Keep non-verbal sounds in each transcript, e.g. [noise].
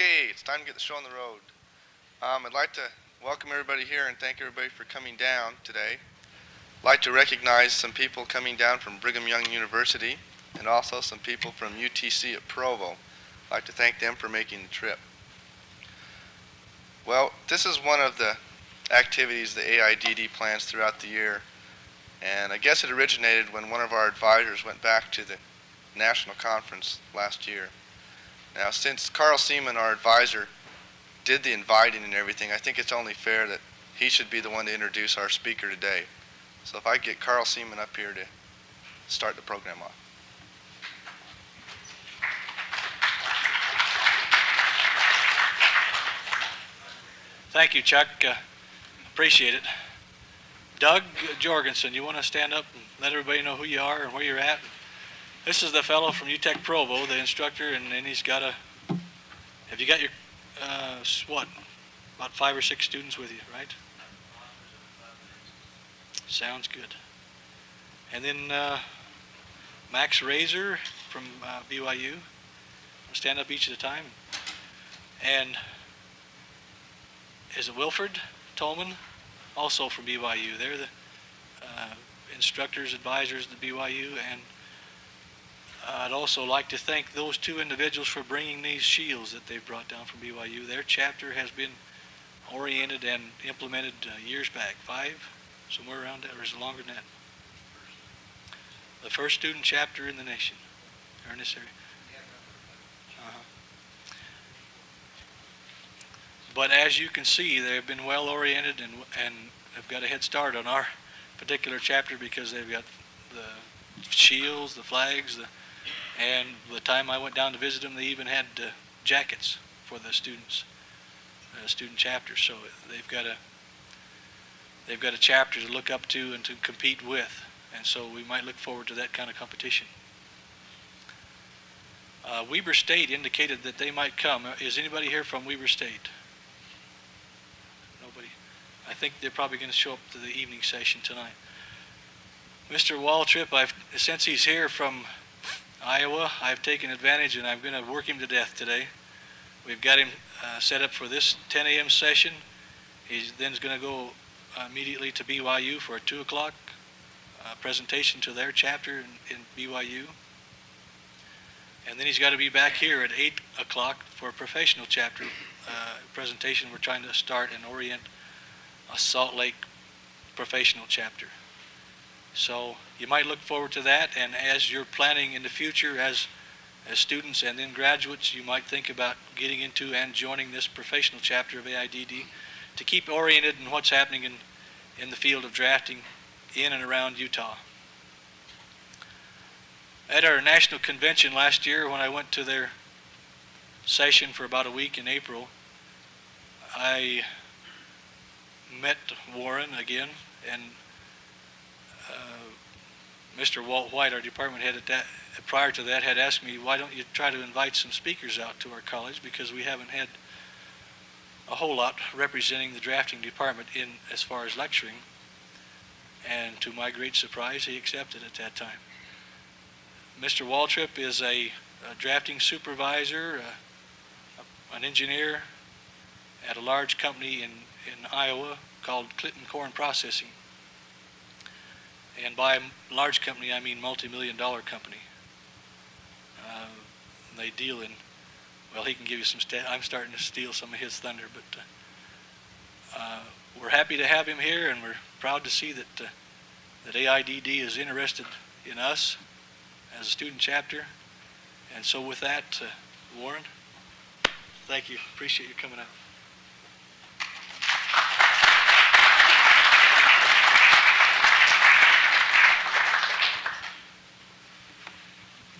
Okay, it's time to get the show on the road. Um, I'd like to welcome everybody here and thank everybody for coming down today. I'd like to recognize some people coming down from Brigham Young University and also some people from UTC at Provo. I'd like to thank them for making the trip. Well, this is one of the activities the AIDD plans throughout the year. And I guess it originated when one of our advisors went back to the national conference last year. Now, since Carl Seaman, our advisor, did the inviting and everything, I think it's only fair that he should be the one to introduce our speaker today. So if I get Carl Seaman up here to start the program off. Thank you, Chuck. Uh, appreciate it. Doug Jorgensen, you want to stand up and let everybody know who you are and where you're at? This is the fellow from UTEC Provo, the instructor, and then he's got a. Have you got your uh, what? About five or six students with you, right? Sounds good. And then uh, Max Razor from uh, BYU. Stand up each at a time. And is it Wilfred Tolman? Also from BYU. They're the uh, instructors, advisors at BYU, and I'd also like to thank those two individuals for bringing these shields that they've brought down from BYU. Their chapter has been oriented and implemented uh, years back, five, somewhere around that, or is it longer than that? The first student chapter in the nation, this area. Uh-huh. But as you can see, they've been well oriented and, and have got a head start on our particular chapter because they've got the shields, the flags, the and the time I went down to visit them, they even had uh, jackets for the students, uh, student chapters. So they've got a they've got a chapter to look up to and to compete with, and so we might look forward to that kind of competition. Uh, Weber State indicated that they might come. Uh, is anybody here from Weber State? Nobody. I think they're probably going to show up to the evening session tonight. Mr. Waltrip, I've since he's here from Iowa, I've taken advantage and I'm going to work him to death today. We've got him uh, set up for this 10 a.m. session. He's then going to go uh, immediately to BYU for a 2 o'clock uh, presentation to their chapter in, in, BYU. And then he's got to be back here at 8 o'clock for a professional chapter uh, presentation. We're trying to start and orient a Salt Lake professional chapter. So you might look forward to that, and as you're planning in the future as as students and then graduates, you might think about getting into and joining this professional chapter of AIDD to keep oriented in what's happening in, in the field of drafting in and around Utah. At our national convention last year, when I went to their session for about a week in April, I met Warren again, and Mr. Walt White, our department head at that, prior to that, had asked me, why don't you try to invite some speakers out to our college because we haven't had a whole lot representing the drafting department in as far as lecturing. And to my great surprise, he accepted at that time. Mr. Waltrip is a, a drafting supervisor, uh, an engineer at a large company in, in Iowa called Clinton Corn Processing. And by large company, I mean multi-million dollar company. Uh, they deal in, well, he can give you some, I'm starting to steal some of his thunder, but uh, uh, we're happy to have him here and we're proud to see that, uh, that AIDD is interested in us as a student chapter. And so with that, uh, Warren, thank you. Appreciate you coming out.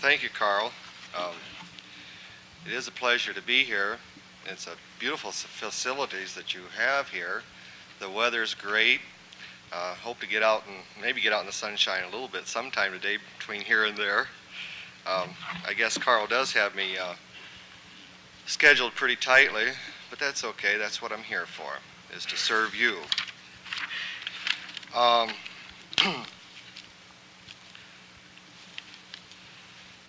Thank you, Carl. Um, it is a pleasure to be here. It's a beautiful facilities that you have here. The weather's great. Uh, hope to get out and maybe get out in the sunshine a little bit sometime today between here and there. Um, I guess Carl does have me uh, scheduled pretty tightly, but that's okay. That's what I'm here for, is to serve you. Um, [clears throat]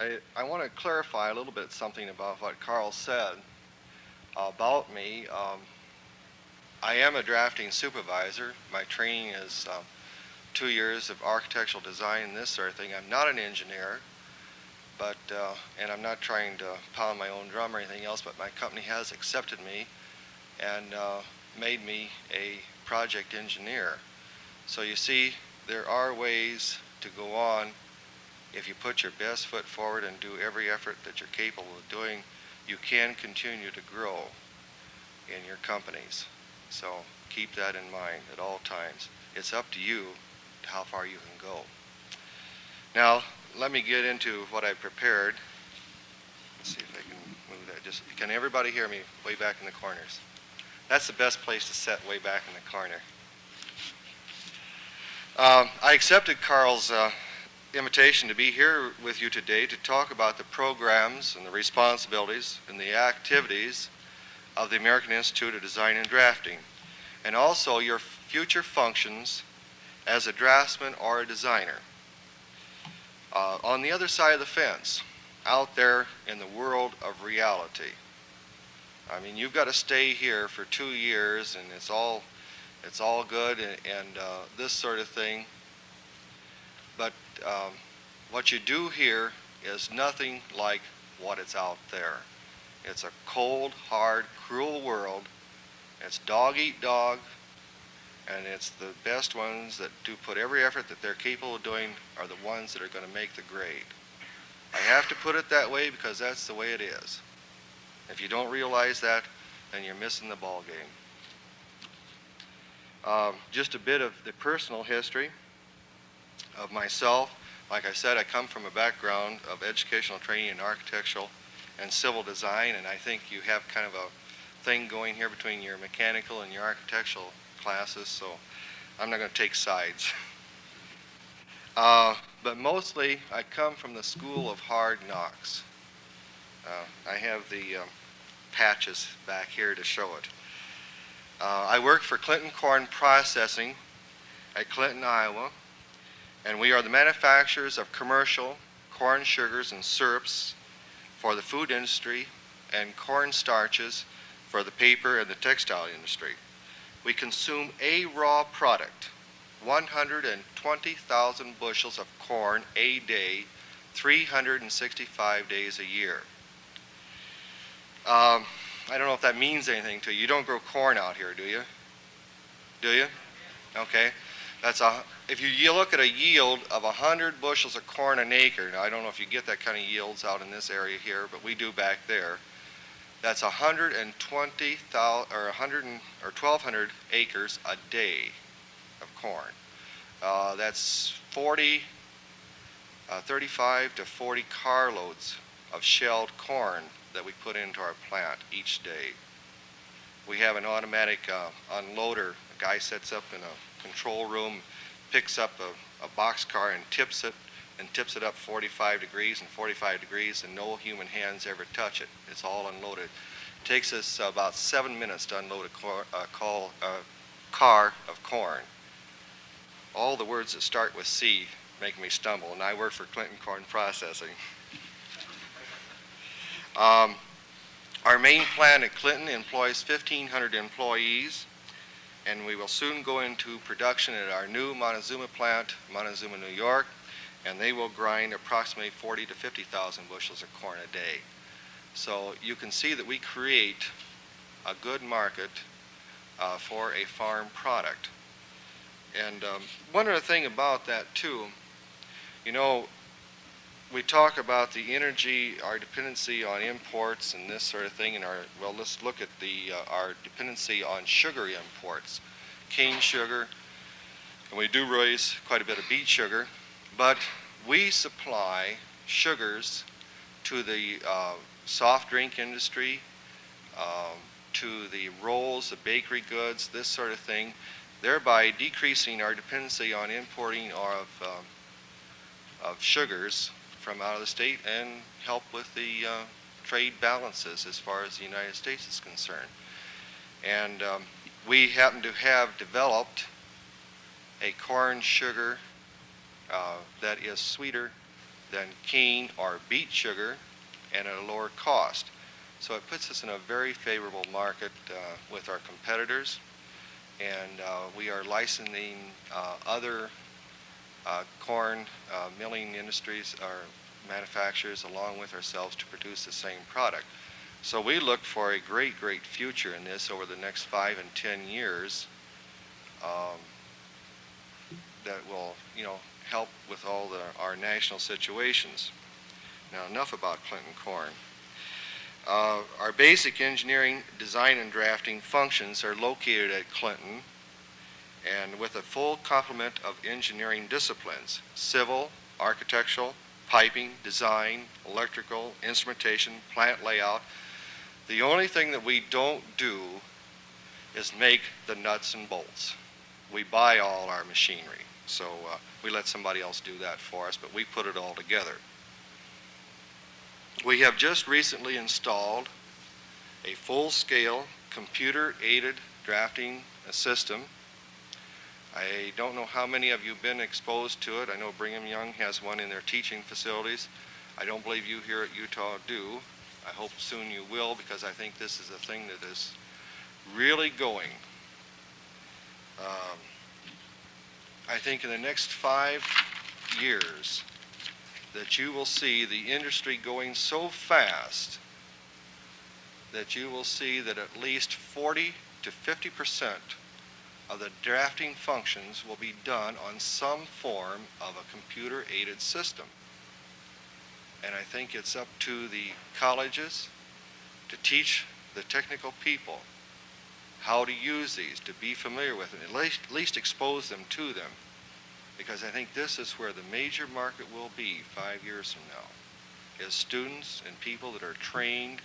I, I want to clarify a little bit something about what Carl said. About me, um, I am a drafting supervisor. My training is um, two years of architectural design and this sort of thing. I'm not an engineer, but uh, and I'm not trying to pound my own drum or anything else. But my company has accepted me and uh, made me a project engineer. So you see, there are ways to go on if you put your best foot forward and do every effort that you're capable of doing. You can continue to grow in your companies. So keep that in mind at all times. It's up to you how far you can go. Now, let me get into what I prepared. Let's see if I can move that. Just can everybody hear me way back in the corners? That's the best place to set way back in the corner. Um, I accepted Carl's uh, invitation to be here with you today to talk about the programs and the responsibilities and the activities of the American Institute of Design and Drafting, and also your future functions as a draftsman or a designer. Uh, on the other side of the fence, out there in the world of reality, I mean, you've got to stay here for two years, and it's all, it's all good and, and uh, this sort of thing. Um, what you do here is nothing like what is out there. It's a cold, hard, cruel world. It's dog eat dog, and it's the best ones that do put every effort that they're capable of doing are the ones that are going to make the grade. I have to put it that way because that's the way it is. If you don't realize that, then you're missing the ball game. Um, just a bit of the personal history of myself. Like I said, I come from a background of educational training in architectural and civil design, and I think you have kind of a thing going here between your mechanical and your architectural classes, so I'm not going to take sides. [laughs] Uh, but mostly, I come from the school of hard knocks. Uh, I have the um, patches back here to show it. Uh, I work for Clinton Corn Processing at Clinton, Iowa, and we are the manufacturers of commercial corn sugars and syrups for the food industry and corn starches for the paper and the textile industry. We consume a raw product, 120,000 bushels of corn a day, 365 days a year. Um, I don't know if that means anything to you. You don't grow corn out here, do you? Do you? Okay. That's a, if you, you look at a yield of 100 bushels of corn an acre, now I don't know if you get that kind of yields out in this area here, but we do back there. That's 120,000 or 100 and, or 1,200 acres a day of corn. Uh, that's 40, uh, 35 to 40 carloads of shelled corn that we put into our plant each day. We have an automatic uh, unloader. A guy sets up in a control room, picks up a, a box car and tips it, and tips it up 45 degrees and 45 degrees, and no human hands ever touch it. It's all unloaded. It takes us about seven minutes to unload a cor- uh, call, uh, car of corn. All the words that start with C make me stumble, and I work for Clinton Corn Processing. Um, our main plant at Clinton employs 1,500 employees, and we will soon go into production at our new Montezuma plant, Montezuma, New York, and they will grind approximately 40 to 50,000 bushels of corn a day. So you can see that we create a good market uh, for a farm product. And um, one other thing about that too, you know, we talk about the energy, our dependency on imports and this sort of thing, and our well, let's look at the uh, our dependency on sugar imports, cane sugar, and we do raise quite a bit of beet sugar, but we supply sugars to the uh, soft drink industry, um, to the rolls, the bakery goods, this sort of thing, thereby decreasing our dependency on importing of, uh, of sugars from out of the state and help with the uh, trade balances as far as the United States is concerned. And um, we happen to have developed a corn sugar uh, that is sweeter than cane or beet sugar and at a lower cost. So it puts us in a very favorable market uh, with our competitors. And uh, we are licensing uh, other uh, corn uh, milling industries or manufacturers along with ourselves to produce the same product. So we look for a great, great future in this over the next five and ten years um, that will, you know, help with all the, our national situations. Now, enough about Clinton Corn. Uh, our basic engineering, design, and drafting functions are located at Clinton and with a full complement of engineering disciplines, civil, architectural, piping, design, electrical, instrumentation, plant layout. The only thing that we don't do is make the nuts and bolts. We buy all our machinery, so uh, we let somebody else do that for us, but we put it all together. We have just recently installed a full-scale computer-aided drafting system. I don't know how many of you have been exposed to it. I know Brigham Young has one in their teaching facilities. I don't believe you here at Utah do. I hope soon you will because I think this is a thing that is really going. Um, I think in the next five years, that you will see the industry going so fast that you will see that at least 40 to 50 percent of the drafting functions will be done on some form of a computer-aided system. And I think it's up to the colleges to teach the technical people how to use these, to be familiar with them, at least, at least expose them to them because I think this is where the major market will be five years from now, is students and people that are trained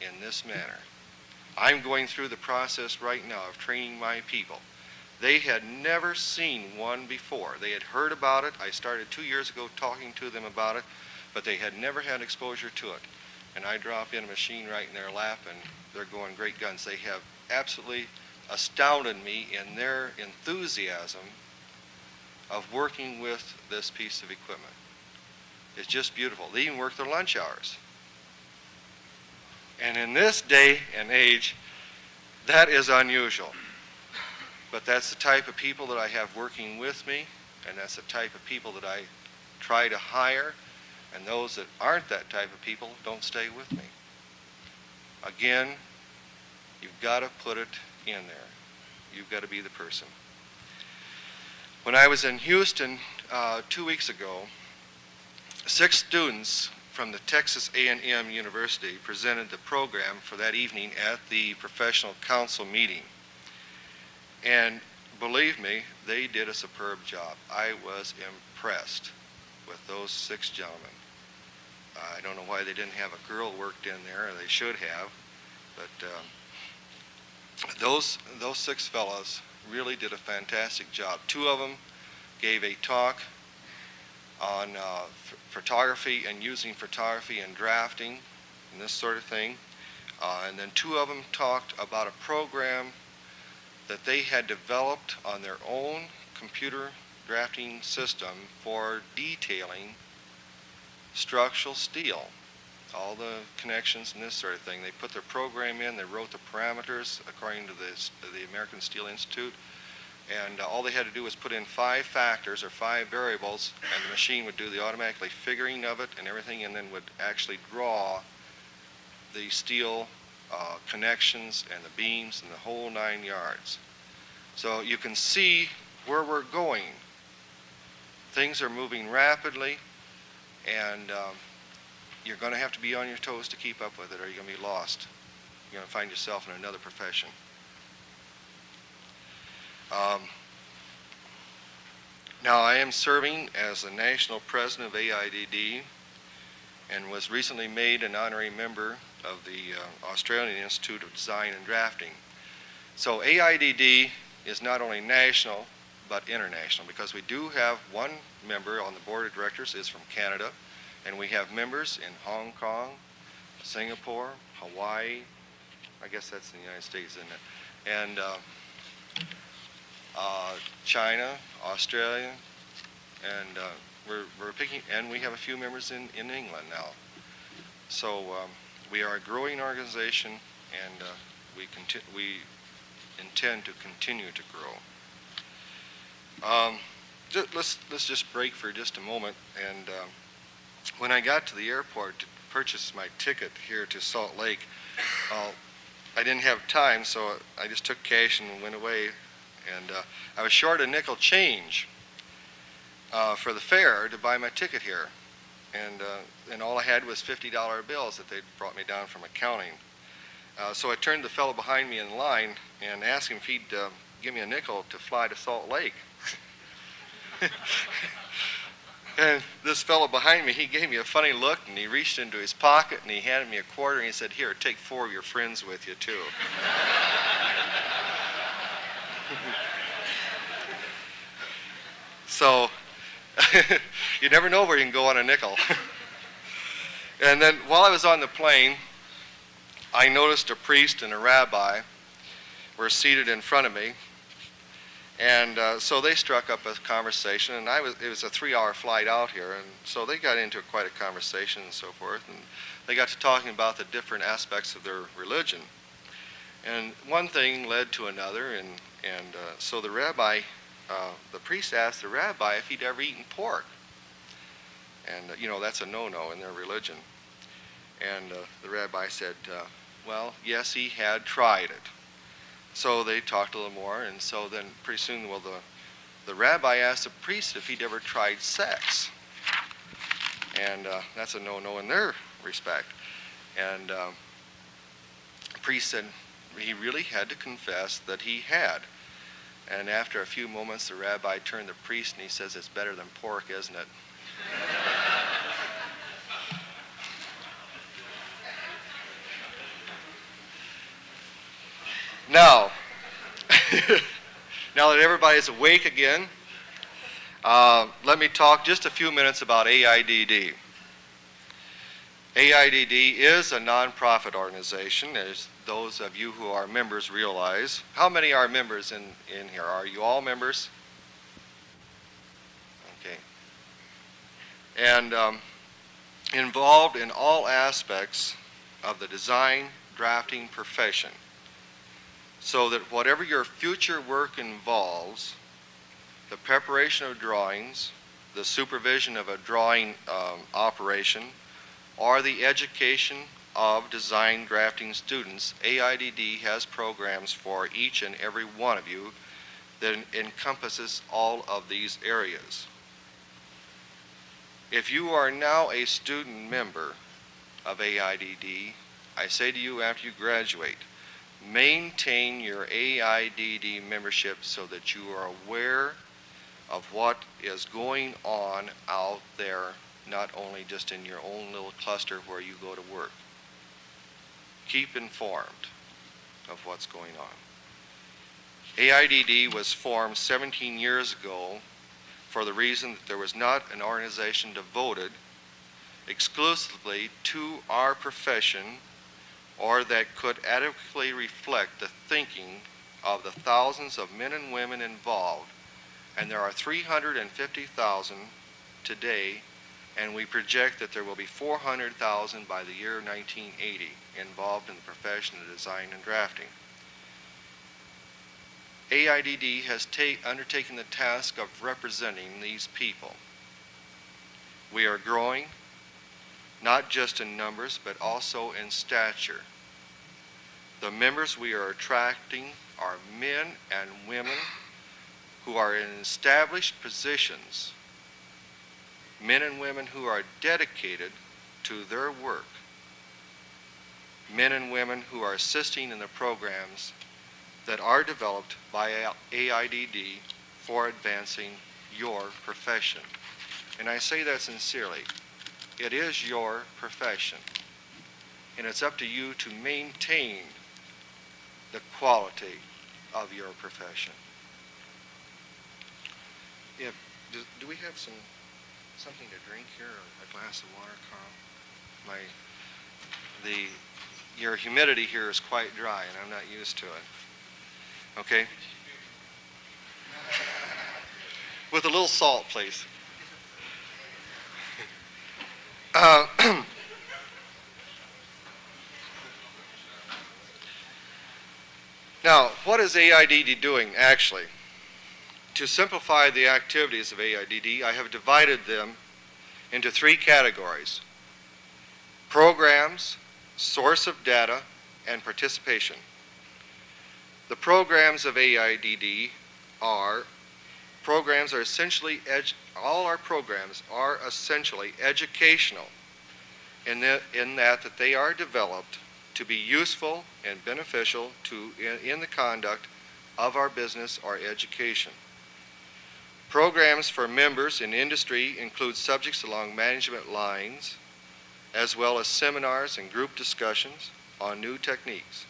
in this manner. I'm going through the process right now of training my people. They had never seen one before. They had heard about it. I started two years ago talking to them about it, but they had never had exposure to it. And I drop in a machine right in their lap, and they're going great guns. They have absolutely astounded me in their enthusiasm of working with this piece of equipment. It's just beautiful. They even work their lunch hours. And in this day and age, that is unusual. But that's the type of people that I have working with me, and that's the type of people that I try to hire, and those that aren't that type of people don't stay with me. Again, you've got to put it in there. You've got to be the person. When I was in Houston uh, two weeks ago, six students from the Texas A&M University presented the program for that evening at the professional council meeting. And believe me, they did a superb job. I was impressed with those six gentlemen. I don't know why they didn't have a girl worked in there, they should have, but um, those, those six fellows really did a fantastic job. Two of them gave a talk on uh, photography and using photography and drafting and this sort of thing. Uh, and then two of them talked about a program that they had developed on their own computer drafting system for detailing structural steel all the connections and this sort of thing. They put their program in, they wrote the parameters according to this, the American Steel Institute, and uh, all they had to do was put in five factors or five variables, and the machine would do the automatically figuring of it and everything, and then would actually draw the steel uh, connections and the beams and the whole nine yards. So you can see where we're going. Things are moving rapidly, and um, you're going to have to be on your toes to keep up with it or you're going to be lost. You're going to find yourself in another profession. Um, now, I am serving as the national president of AIDD and was recently made an honorary member of the uh, Australian Institute of Design and Drafting. So AIDD is not only national, but international because we do have one member on the board of directors is from Canada, and we have members in Hong Kong, Singapore, Hawaii, I guess that's in the United States, isn't it? And uh, uh, China, Australia, and uh, we're, we're picking, and we have a few members in, in England now. So um, we are a growing organization, and uh, we, conti- we intend to continue to grow. Um, ju- let's, let's just break for just a moment. And um, when I got to the airport to purchase my ticket here to Salt Lake, uh, I didn't have time, so I just took cash and went away. And uh, I was short a nickel change uh, for the fare to buy my ticket here. And, uh, and all I had was $50 bills that they'd brought me down from accounting. Uh, so I turned the fellow behind me in line and asked him if he'd uh, give me a nickel to fly to Salt Lake. [laughs] and this fellow behind me, he gave me a funny look and he reached into his pocket and he handed me a quarter and he said, Here, take four of your friends with you, too. [laughs] so [laughs] you never know where you can go on a nickel. [laughs] and then while I was on the plane, I noticed a priest and a rabbi were seated in front of me. And uh, so they struck up a conversation, and I was, it was a three hour flight out here, and so they got into quite a conversation and so forth. And they got to talking about the different aspects of their religion. And one thing led to another, and, and uh, so the rabbi, uh, the priest asked the rabbi if he'd ever eaten pork. And, uh, you know, that's a no no in their religion. And uh, the rabbi said, uh, well, yes, he had tried it. So they talked a little more, and so then pretty soon, well, the, the rabbi asked the priest if he'd ever tried sex. And uh, that's a no no in their respect. And um, the priest said he really had to confess that he had. And after a few moments, the rabbi turned to the priest and he says, It's better than pork, isn't it? [laughs] Now, [laughs] now that everybody's awake again, uh, let me talk just a few minutes about AIDD. AIDD is a nonprofit organization, as those of you who are members realize. How many are members in, in here? Are you all members? Okay. And um, involved in all aspects of the design drafting profession so that whatever your future work involves, the preparation of drawings, the supervision of a drawing um, operation, or the education of design drafting students, AIDD has programs for each and every one of you that encompasses all of these areas. If you are now a student member of AIDD, I say to you after you graduate, maintain your AIDD membership so that you are aware of what is going on out there, not only just in your own little cluster where you go to work. Keep informed of what's going on. AIDD was formed 17 years ago for the reason that there was not an organization devoted exclusively to our profession or that could adequately reflect the thinking of the thousands of men and women involved. And there are 350,000 today, and we project that there will be 400,000 by the year 1980 involved in the profession of design and drafting. AIDD has undertaken the task of representing these people. We are growing, not just in numbers, but also in stature. The members we are attracting are men and women who are in established positions, men and women who are dedicated to their work, men and women who are assisting in the programs that are developed by AIDD for advancing your profession. And I say that sincerely. It is your profession. And it's up to you to maintain the quality of your profession. Yeah, do, do we have some something to drink here or a glass of water, Carl? My, the, your humidity here is quite dry and I'm not used to it. Okay? [laughs] With a little salt, please. Uh, [clears throat] now, what is AIDD doing actually? To simplify the activities of AIDD, I have divided them into three categories programs, source of data, and participation. The programs of AIDD are programs are essentially all our programs are essentially educational in that, in that that they are developed to be useful and beneficial to in, in the conduct of our business or education. Programs for members in industry include subjects along management lines, as well as seminars and group discussions on new techniques.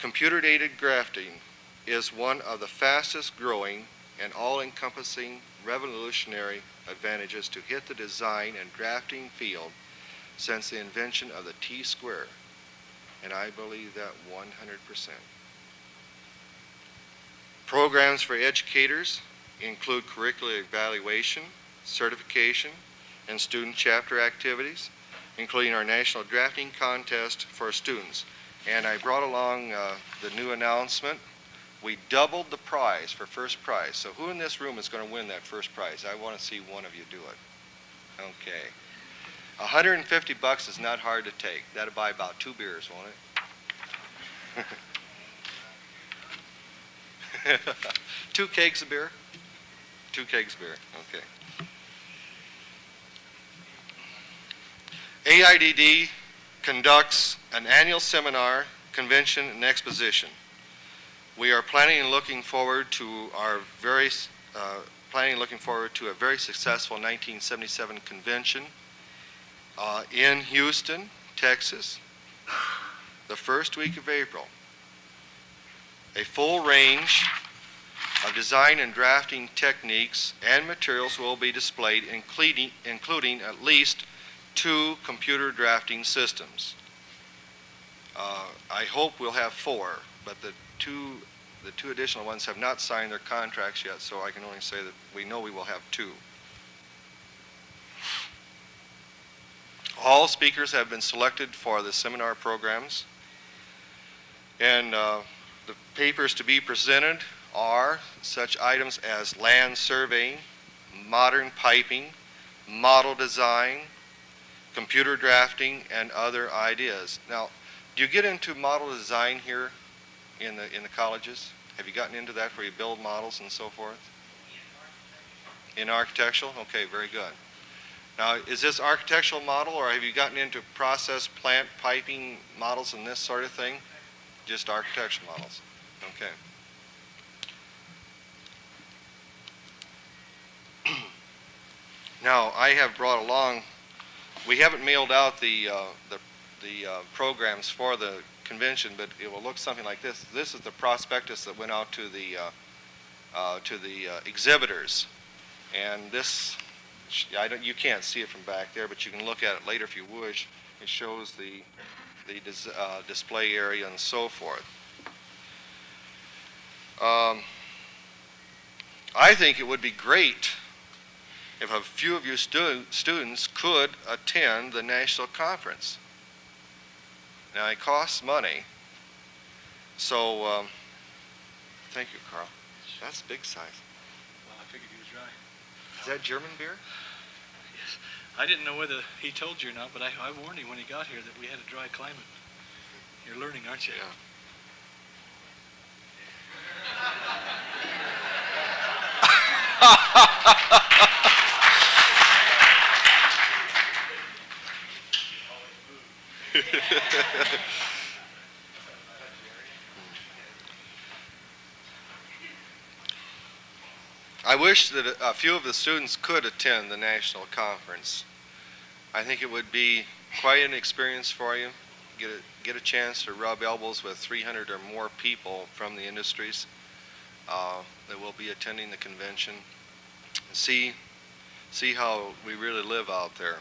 Computer-aided drafting is one of the fastest growing and all-encompassing revolutionary advantages to hit the design and drafting field since the invention of the T-square, and I believe that 100%. Programs for educators include curricular evaluation, certification, and student chapter activities, including our national drafting contest for students. And I brought along uh, the new announcement. We doubled the prize for first prize. So who in this room is going to win that first prize? I want to see one of you do it. Okay. 150 bucks is not hard to take. That'll buy about two beers, won't it? [laughs] two kegs of beer? Two kegs beer, okay. AIDD conducts an annual seminar, convention, and exposition. We are planning and looking forward to our very, uh, planning and looking forward to a very successful 1977 convention uh, in Houston, Texas, the first week of April. A full range of design and drafting techniques and materials will be displayed, including, including at least two computer drafting systems. Uh, I hope we'll have four, but the two, the two additional ones have not signed their contracts yet, so I can only say that we know we will have two. All speakers have been selected for the seminar programs. And uh, the papers to be presented are such items as land surveying, modern piping, model design, computer drafting, and other ideas. Now, do you get into model design here in the, in the colleges? Have you gotten into that where you build models and so forth? In architectural? Okay, very good. Now, is this architectural model, or have you gotten into process plant piping models and this sort of thing? Just architectural models. Okay. Now, I have brought along. We haven't mailed out the uh, the the uh, programs for the convention, but it will look something like this. This is the prospectus that went out to the uh, uh to the uh, exhibitors, and this I don't, you can't see it from back there, but you can look at it later if you wish. It shows the, the dis, uh, display area and so forth. Um, I think it would be great if a few of you stu students could attend the national conference. Now, it costs money. So, um, thank you, Carl. That's big size. Well, I figured he was right. Is that German beer? Yes. I didn't know whether he told you or not, but I, I warned him when he got here that we had a dry climate. You're learning, aren't you? Yeah. [laughs] I wish that a few of the students could attend the national conference. I think it would be quite an experience for you. Get a, get a chance to rub elbows with 300 or more people from the industries uh, that will be attending the convention. See, see how we really live out there.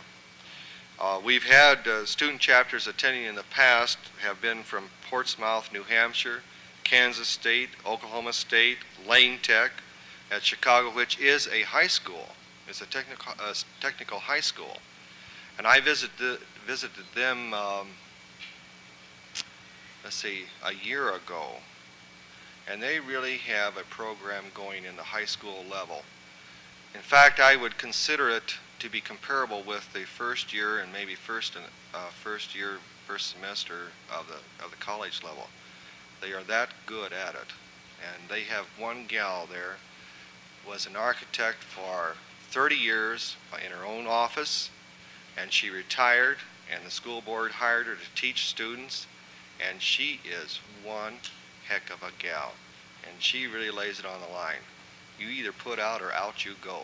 Uh, we've had uh, student chapters attending in the past have been from Portsmouth, New Hampshire, Kansas State, Oklahoma State, Lane Tech, at Chicago, which is a high school. It's a technical, uh, technical high school. And I visited, visited them, um, let's see, a year ago. and they really have a program going in the high school level. In fact, I would consider it to be comparable with the first year and maybe first and uh, first year, first semester of the of the college level. They are that good at it, and they have one gal there was an architect for 30 years in her own office, and she retired, and the school board hired her to teach students, and she is one heck of a gal, and she really lays it on the line. You either put out or out you go.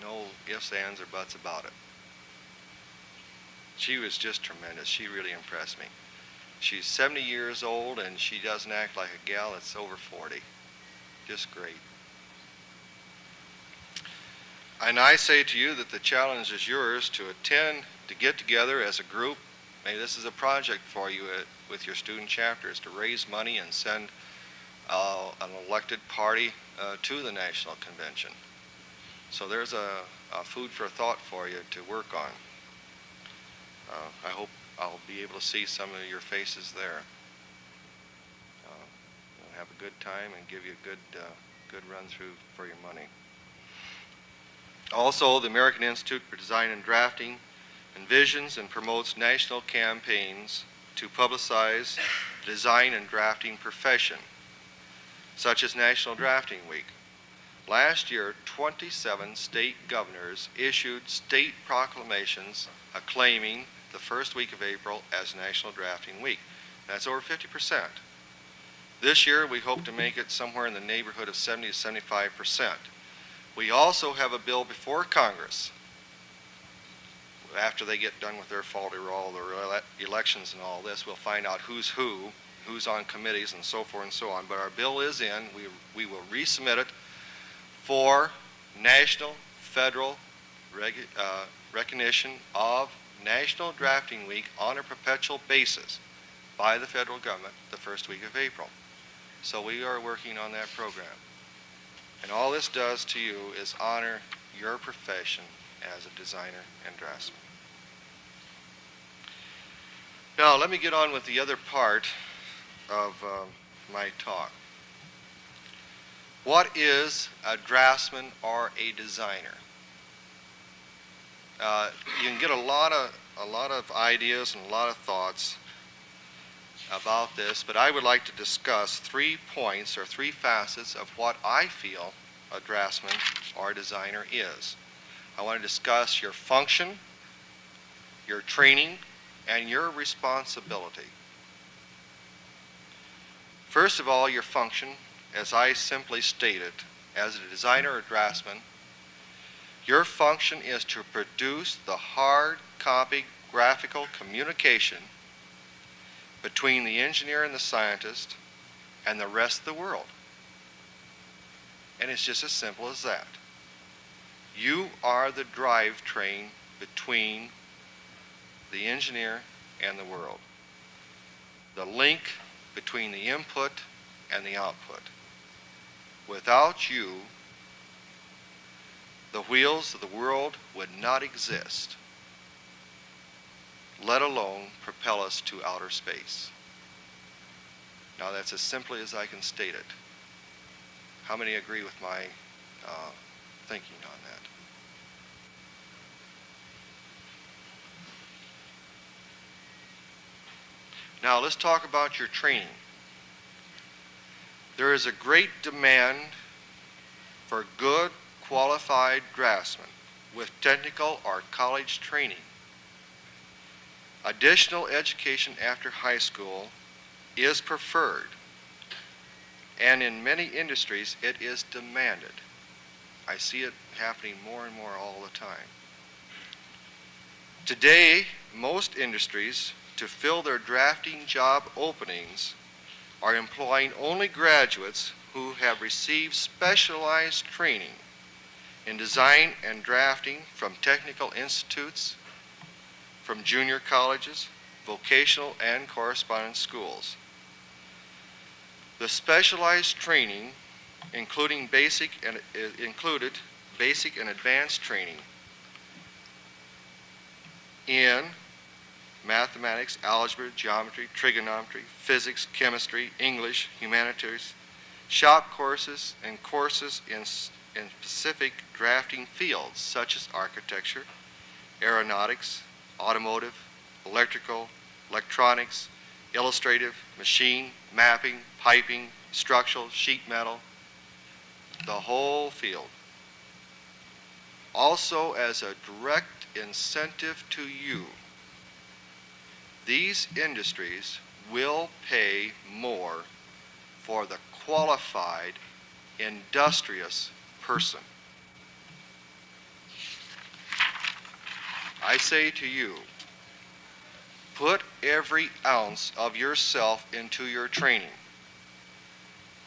No ifs, ands, or buts about it. She was just tremendous. She really impressed me. She's 70 years old and she doesn't act like a gal that's over 40. Just great. And I say to you that the challenge is yours to attend, to get together as a group. Maybe this is a project for you at, with your student chapters to raise money and send uh, an elected party uh, to the national convention. So there's a, a, food for thought for you to work on. Uh, I hope I'll be able to see some of your faces there. Uh, have a good time and give you a good, uh, good run through for your money. Also, the American Institute for Design and Drafting envisions and promotes national campaigns to publicize the design and drafting profession, such as National Drafting Week. Last year, 27 state governors issued state proclamations acclaiming the first week of April as National Drafting Week. That's over 50%. This year, we hope to make it somewhere in the neighborhood of 70 to 75 percent. We also have a bill before Congress after they get done with their fall roll, their elections and all this, we'll find out who's who, who's on committees and so forth and so on. But our bill is in. We, we will resubmit it for national, federal uh, recognition of National Drafting Week on a perpetual basis by the federal government the first week of April. So we are working on that program. And all this does to you is honor your profession as a designer and draftsman. Now, let me get on with the other part of uh, my talk. What is a draftsman or a designer? Uh, you can get a lot of a lot of ideas and a lot of thoughts about this, but I would like to discuss three points or three facets of what I feel a draftsman or a designer is. I want to discuss your function, your training, and your responsibility. First of all, your function, as I simply stated, as a designer or draftsman, your function is to produce the hard copy graphical communication between the engineer and the scientist and the rest of the world. And it's just as simple as that. You are the drivetrain between the engineer and the world. The link between the input and the output. Without you, the wheels of the world would not exist let alone propel us to outer space. Now that's as simply as I can state it. How many agree with my uh, thinking on that? Now let's talk about your training. There is a great demand for good, qualified draftsmen with technical or college training Additional education after high school is preferred, and in many industries it is demanded. I see it happening more and more all the time. Today, most industries, to fill their drafting job openings, are employing only graduates who have received specialized training in design and drafting from technical institutes from junior colleges, vocational, and correspondence schools. The specialized training, including basic and uh, included basic and advanced training in mathematics, algebra, geometry, trigonometry, physics, chemistry, English, humanities, shop courses, and courses in, in specific drafting fields such as architecture, aeronautics, automotive, electrical, electronics, illustrative, machine, mapping, piping, structural, sheet metal, the whole field. Also, as a direct incentive to you, these industries will pay more for the qualified, industrious person. I say to you, put every ounce of yourself into your training.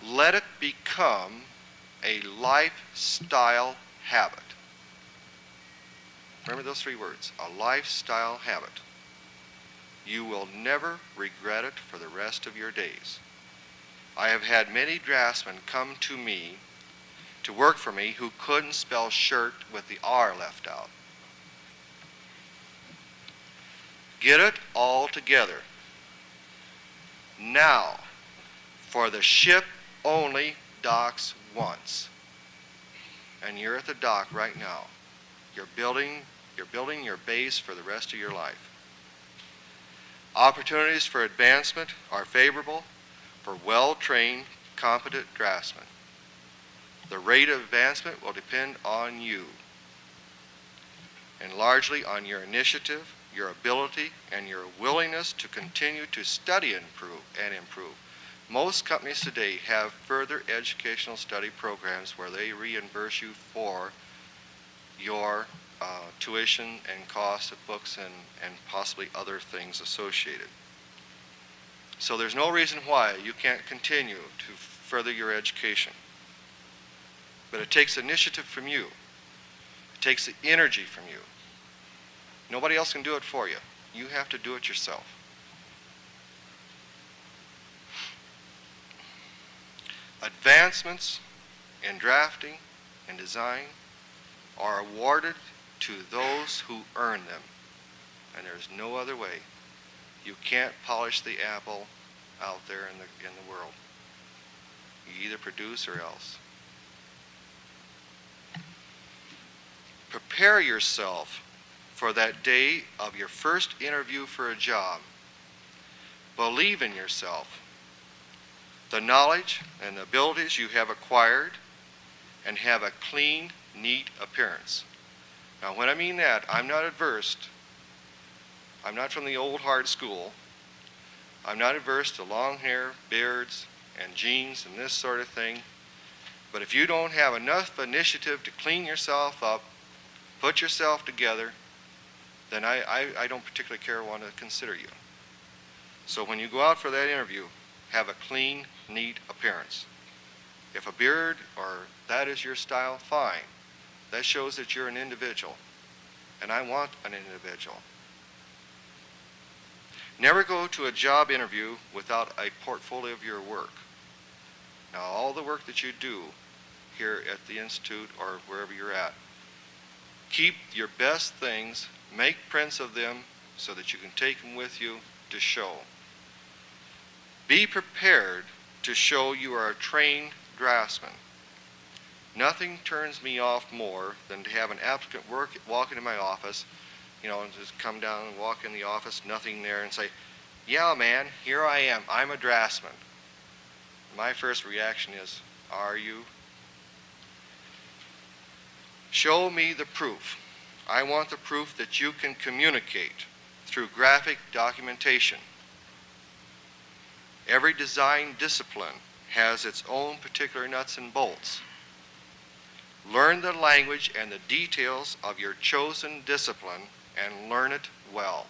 Let it become a lifestyle habit. Remember those three words a lifestyle habit. You will never regret it for the rest of your days. I have had many draftsmen come to me to work for me who couldn't spell shirt with the R left out. Get it all together. Now, for the ship only docks once. And you're at the dock right now. You're building, you're building your base for the rest of your life. Opportunities for advancement are favorable for well-trained, competent draftsmen. The rate of advancement will depend on you and largely on your initiative, your ability, and your willingness to continue to study and improve and improve. Most companies today have further educational study programs where they reimburse you for your uh, tuition and cost of books and, and possibly other things associated. So there's no reason why you can't continue to further your education. But it takes initiative from you. It takes the energy from you. Nobody else can do it for you. You have to do it yourself. Advancements in drafting and design are awarded to those who earn them. And there's no other way. You can't polish the apple out there in the, in the world. You either produce or else. Prepare yourself for that day of your first interview for a job. Believe in yourself. The knowledge and the abilities you have acquired and have a clean, neat appearance. Now, when I mean that, I'm not adverse. I'm not from the old hard school. I'm not adverse to long hair, beards, and jeans and this sort of thing. But if you don't have enough initiative to clean yourself up, put yourself together, then I, I, I don't particularly care want to consider you. So when you go out for that interview, have a clean, neat appearance. If a beard or that is your style, fine. That shows that you're an individual. And I want an individual. Never go to a job interview without a portfolio of your work. Now, all the work that you do here at the Institute or wherever you're at, keep your best things, make prints of them so that you can take them with you to show. Be prepared to show you are a trained draftsman. Nothing turns me off more than to have an applicant work, walk into my office, you know, and just come down and walk in the office, nothing there, and say, yeah, man, here I am. I'm a draftsman. My first reaction is, are you? Show me the proof. I want the proof that you can communicate through graphic documentation. Every design discipline has its own particular nuts and bolts. Learn the language and the details of your chosen discipline and learn it well.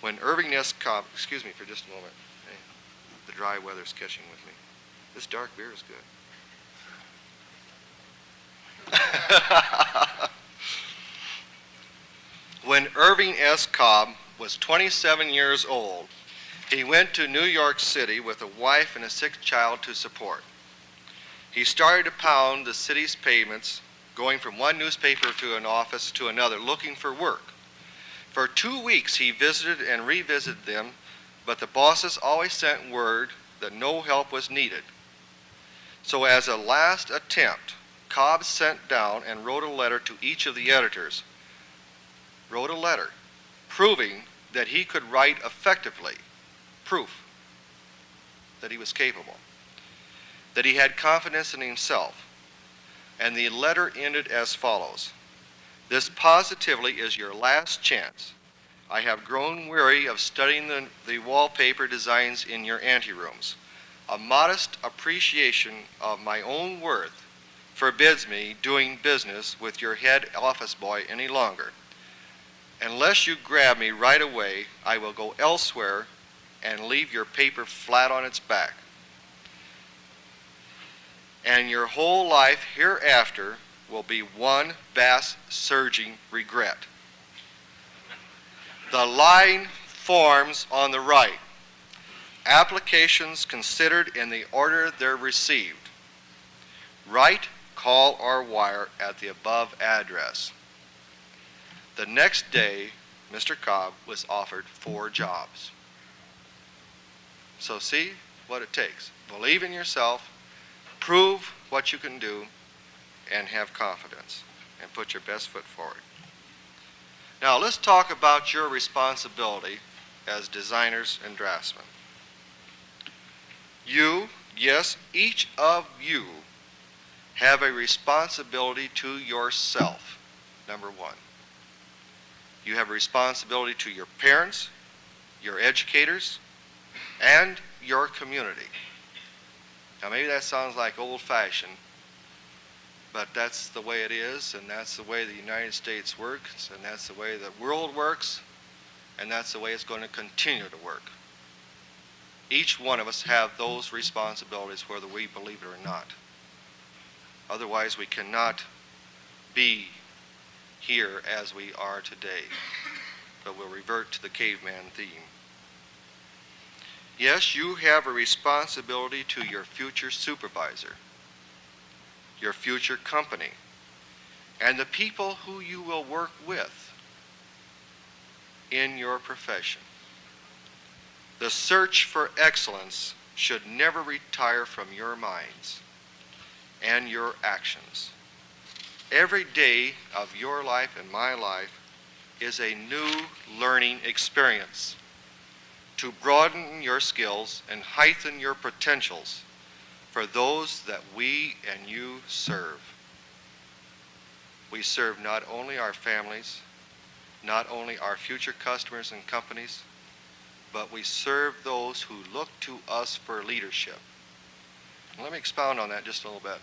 When Irving S. Cobb, excuse me for just a moment, the dry weather's catching with me. This dark beer is good. [laughs] when Irving S. Cobb was 27 years old, he went to New York City with a wife and a sick child to support. He started to pound the city's pavements, going from one newspaper to an office to another, looking for work. For two weeks, he visited and revisited them, but the bosses always sent word that no help was needed. So as a last attempt, Cobb sent down and wrote a letter to each of the editors. Wrote a letter proving that he could write effectively. Proof that he was capable. That he had confidence in himself. And the letter ended as follows. This positively is your last chance. I have grown weary of studying the, the wallpaper designs in your anterooms. A modest appreciation of my own worth forbids me doing business with your head office boy any longer. Unless you grab me right away, I will go elsewhere and leave your paper flat on its back. And your whole life hereafter will be one vast surging regret. The line forms on the right. Applications considered in the order they're received. Write, call, or wire at the above address. The next day, Mr. Cobb was offered four jobs. So see what it takes. Believe in yourself, prove what you can do, and have confidence, and put your best foot forward. Now let's talk about your responsibility as designers and draftsmen. You, yes, each of you, have a responsibility to yourself, number one. You have a responsibility to your parents, your educators, and your community. Now, maybe that sounds like old fashioned, but that's the way it is, and that's the way the United States works, and that's the way the world works, and that's the way it's going to continue to work. Each one of us have those responsibilities whether we believe it or not. Otherwise, we cannot be here as we are today, but we'll revert to the caveman theme. Yes, you have a responsibility to your future supervisor, your future company, and the people who you will work with in your profession. The search for excellence should never retire from your minds and your actions. Every day of your life and my life is a new learning experience to broaden your skills and heighten your potentials for those that we and you serve. We serve not only our families, not only our future customers and companies, but we serve those who look to us for leadership. Let me expound on that just a little bit.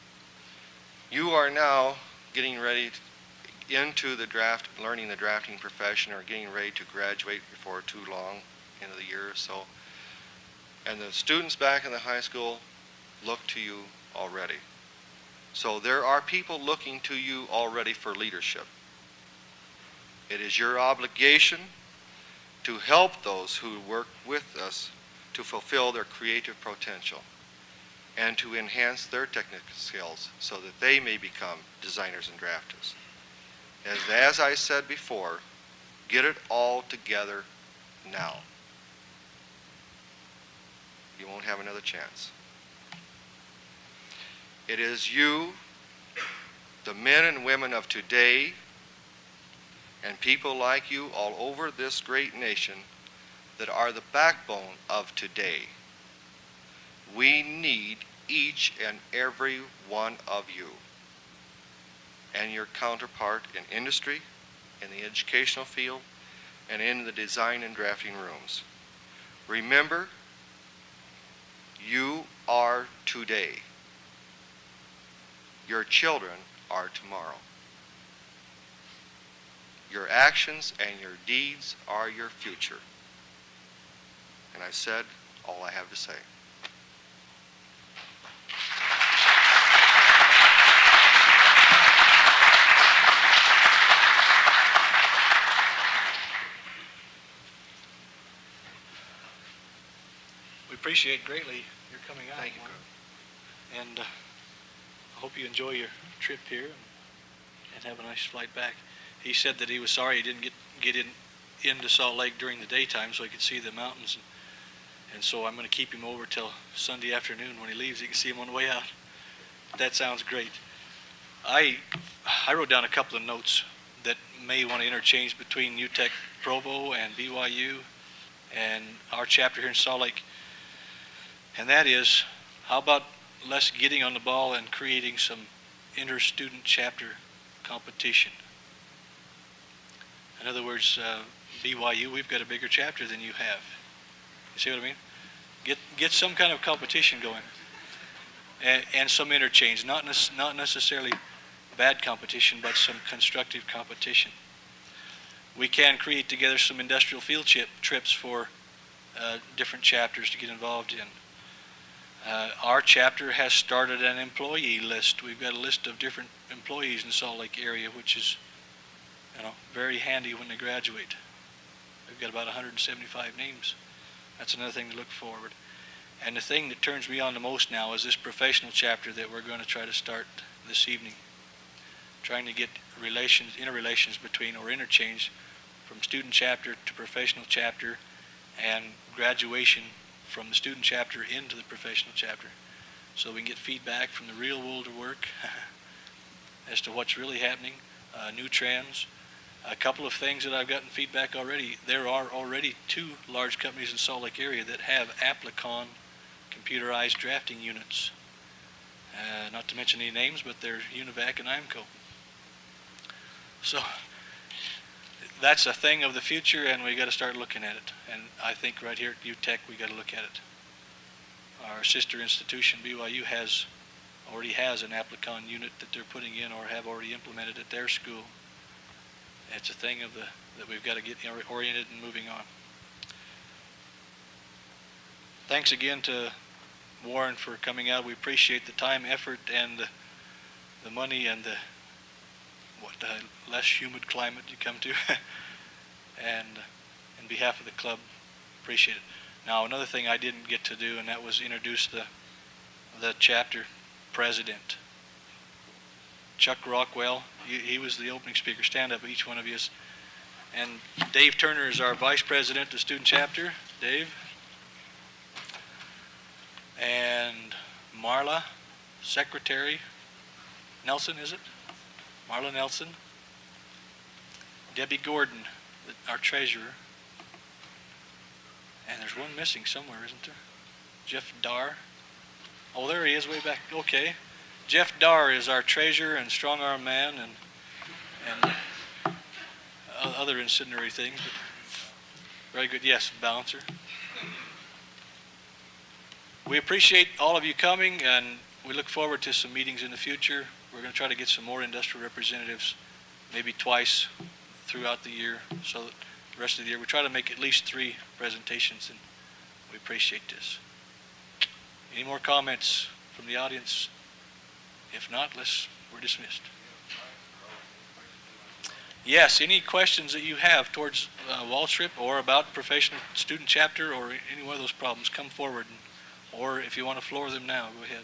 You are now getting ready to, into the draft, learning the drafting profession or getting ready to graduate before too long, end of the year or so. And the students back in the high school look to you already. So there are people looking to you already for leadership. It is your obligation to help those who work with us to fulfill their creative potential and to enhance their technical skills so that they may become designers and drafters. As, as I said before, get it all together now. You won't have another chance. It is you, the men and women of today, and people like you all over this great nation that are the backbone of today. We need each and every one of you and your counterpart in industry, in the educational field, and in the design and drafting rooms. Remember, you are today. Your children are tomorrow. Your actions and your deeds are your future. And I've said all I have to say. Appreciate greatly your coming out. Thank you. And uh, I hope you enjoy your trip here and, and have a nice flight back. He said that he was sorry he didn't get get in into Salt Lake during the daytime so he could see the mountains And so I'm going to keep him over till Sunday afternoon when he leaves. You can see him on the way out. That sounds great. I I wrote down a couple of notes that may want to interchange between UTEC Provo and BYU and our chapter here in Salt Lake. And that is, how about less getting on the ball and creating some inter-student chapter competition? In other words, uh, BYU, we've got a bigger chapter than you have. You see what I mean? Get get some kind of competition going, and, and some interchange. Not nec- not necessarily bad competition, but some constructive competition. We can create together some industrial field chip trips for uh, different chapters to get involved in. Uh, our chapter has started an employee list. We've got a list of different employees in Salt Lake area, which is, you know, very handy when they graduate. We've got about 175 names. That's another thing to look forward. And the thing that turns me on the most now is this professional chapter that we're going to try to start this evening. Trying to get relations, interrelations between or interchange from student chapter to professional chapter and graduation from the student chapter into the professional chapter. So we can get feedback from the real world of work [laughs] as to what's really happening, uh, new trends, a couple of things that I've gotten feedback already. There are already two large companies in Salt Lake area that have Applicon computerized drafting units. Uh, not to mention any names, but they're Univac and EIMCO. So that's a thing of the future, and we got to start looking at it. And I think right here at UTEC, we got to look at it. Our sister institution, BYU, has already has an Applicon unit that they're putting in or have already implemented at their school it's a thing of the that we've got to get oriented and moving on. Thanks again to Warren for coming out. We appreciate the time, effort, and the, the money and the the less humid climate you come to. [laughs] and uh, in behalf of the club, appreciate it. Now another thing I didn't get to do, and that was introduce the the chapter president. Chuck Rockwell. He, he was the opening speaker. Stand up, each one of you. And Dave Turner is our vice president of student chapter. Dave. And Marla, secretary. Nelson, is it? Marla Nelson. Debbie Gordon, our treasurer. And there's one missing somewhere, isn't there? Jeff Dar. Oh, there he is, way back. Okay. Jeff Dar is our treasurer and strong arm man and and other incendiary things. very good. Yes, balancer. We appreciate all of you coming and we look forward to some meetings in the future. We're going to try to get some more industrial representatives, maybe twice throughout the year, so that the rest of the year we try to make at least three presentations, and we appreciate this. Any more comments from the audience? If not, let's, we're dismissed. Yes, any questions that you have towards uh, Waltrip or about professional student chapter or any one of those problems, come forward. And, or if you want to floor them now, go ahead.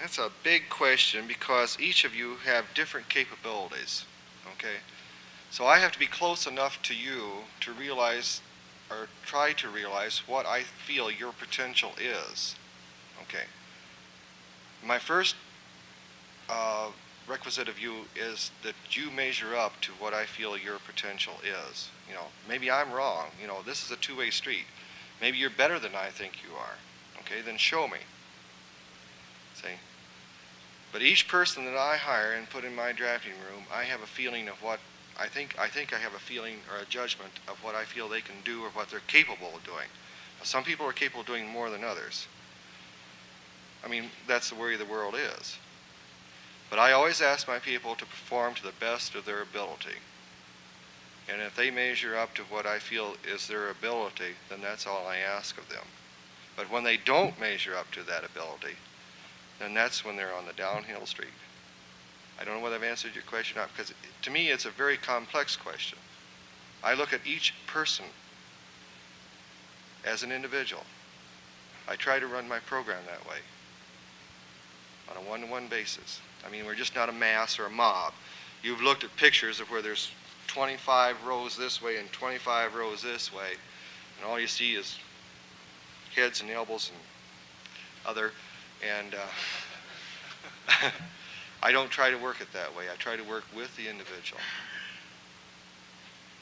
that's a big question because each of you have different capabilities. Okay, so I have to be close enough to you to realize or try to realize what I feel your potential is. Okay my first uh, requisite of you is that you measure up to what I feel your potential is. You know, maybe I'm wrong. You know, this is a two-way street. Maybe you're better than I think you are. Okay, then show me. But each person that I hire and put in my drafting room, I have a feeling of what I think I think I have a feeling or a judgment of what I feel they can do or what they're capable of doing. Now, some people are capable of doing more than others. I mean, that's the way the world is. But I always ask my people to perform to the best of their ability. And if they measure up to what I feel is their ability, then that's all I ask of them. But when they don't measure up to that ability, then that's when they're on the downhill street. I don't know whether I've answered your question or not, because to me it's a very complex question. I look at each person as an individual. I try to run my program that way on a one-to-one basis. I mean, we're just not a mass or a mob. You've looked at pictures of where there's 25 rows this way and 25 rows this way, and all you see is heads and elbows and other, and uh, [laughs] I don't try to work it that way. I try to work with the individual.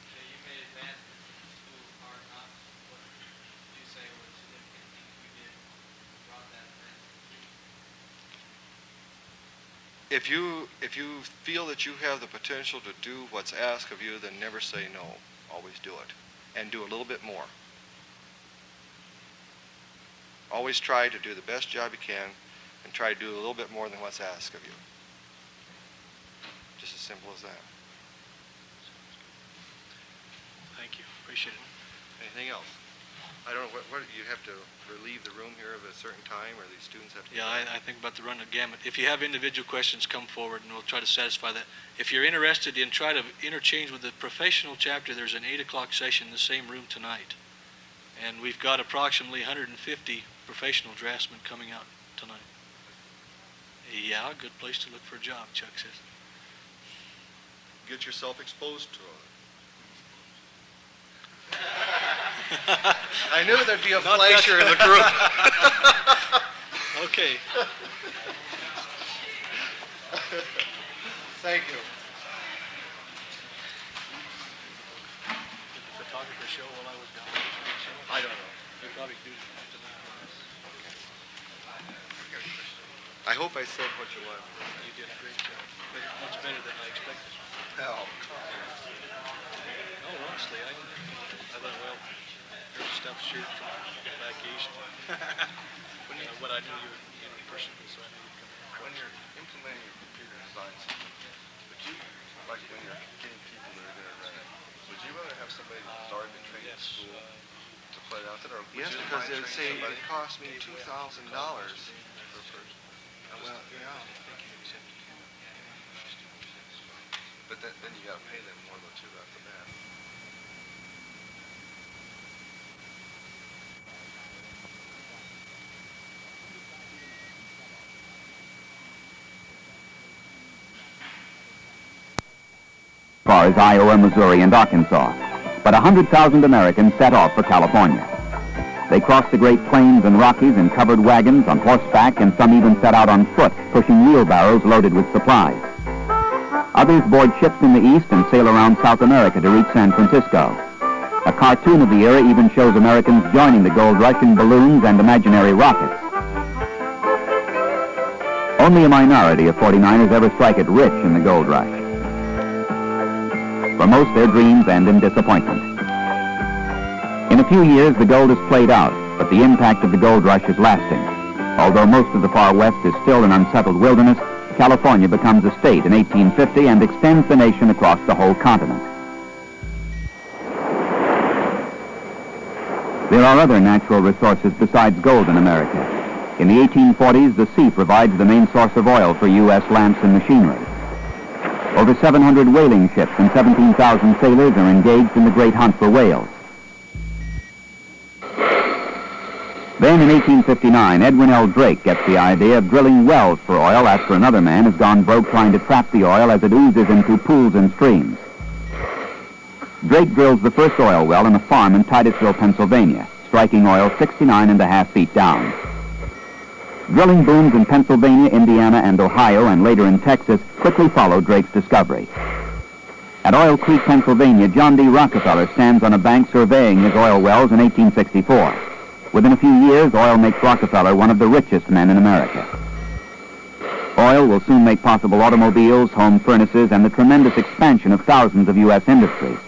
Okay, you made advancements in the school of hard knocks. What would you say were the significant things you did that brought that advancement to you? If you if you feel that you have the potential to do what's asked of you, then never say no. Always do it, and do a little bit more. Always try to do the best job you can, and try to do a little bit more than what's asked of you. Just as simple as that. Thank you. Appreciate it. Anything else? I don't know, what, what, you have to relieve the room here of a certain time, or these students have to? Yeah, I, I think about the run of gamut. If you have individual questions, come forward and we'll try to satisfy that. If you're interested in try to interchange with the professional chapter, there's an eight o'clock session in the same room tonight. And we've got approximately 150 professional draftsman coming out tonight. Yeah, good place to look for a job, Chuck says. Get yourself exposed to it. [laughs] I knew there'd be a Not flasher in the group. [laughs] Okay. Thank you. Did the photographer show while I was gone? I don't know. They probably do I hope I said what you wanted. You did a great job. Much better than I expected. Oh. No, honestly, I, I thought, well, there's stuff shoot from back east. when you, uh, what I knew you were know, so I knew you'd come When you're implementing your computer design system, would you, like when you're getting people that are going to run it, would you rather have somebody start the training trained yes, in school uh, to play out that? Or yes, because they would but it cost me $2,000 well, yeah. But then, then you gotta pay them more though too after that. far as Iowa, Missouri, and Arkansas. But 100,000 Americans set off for California. They crossed the Great Plains and Rockies in covered wagons, on horseback, and some even set out on foot, pushing wheelbarrows loaded with supplies. Others board ships in the east and sail around South America to reach San Francisco. A cartoon of the era even shows Americans joining the gold rush in balloons and imaginary rockets. Only a minority of 49ers ever strike it rich in the gold rush. For most, their dreams end in disappointment. In a few years, the gold is played out, but the impact of the gold rush is lasting. Although most of the far west is still an unsettled wilderness, California becomes a state in 1850 and extends the nation across the whole continent. There are other natural resources besides gold in America. In the 1840s, the sea provides the main source of oil for U.S. lamps and machinery. Over 700 whaling ships and 17,000 sailors are engaged in the great hunt for whales. Then in 1859, Edwin L. Drake gets the idea of drilling wells for oil after another man has gone broke trying to trap the oil as it oozes into pools and streams. Drake drills the first oil well in a farm in Titusville, Pennsylvania, striking oil 69 and a half feet down. Drilling booms in Pennsylvania, Indiana, and Ohio, and later in Texas, quickly followed Drake's discovery. At Oil Creek, Pennsylvania, John D. Rockefeller stands on a bank surveying his oil wells in 1864. Within a few years, oil makes Rockefeller one of the richest men in America. Oil will soon make possible automobiles, home furnaces, and the tremendous expansion of thousands of U.S. industries.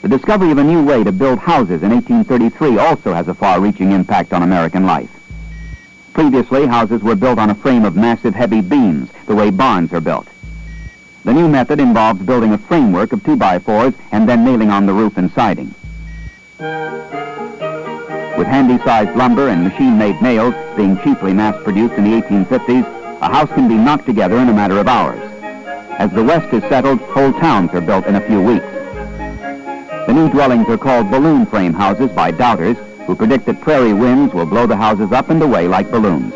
The discovery of a new way to build houses in 1833 also has a far-reaching impact on American life. Previously, houses were built on a frame of massive heavy beams, the way barns are built. The new method involves building a framework of 2x4s and then nailing on the roof and siding. With handy-sized lumber and machine-made nails being cheaply mass-produced in the 1850s, a house can be knocked together in a matter of hours. As the West is settled, whole towns are built in a few weeks. The new dwellings are called balloon frame houses by doubters who predict that prairie winds will blow the houses up and away like balloons.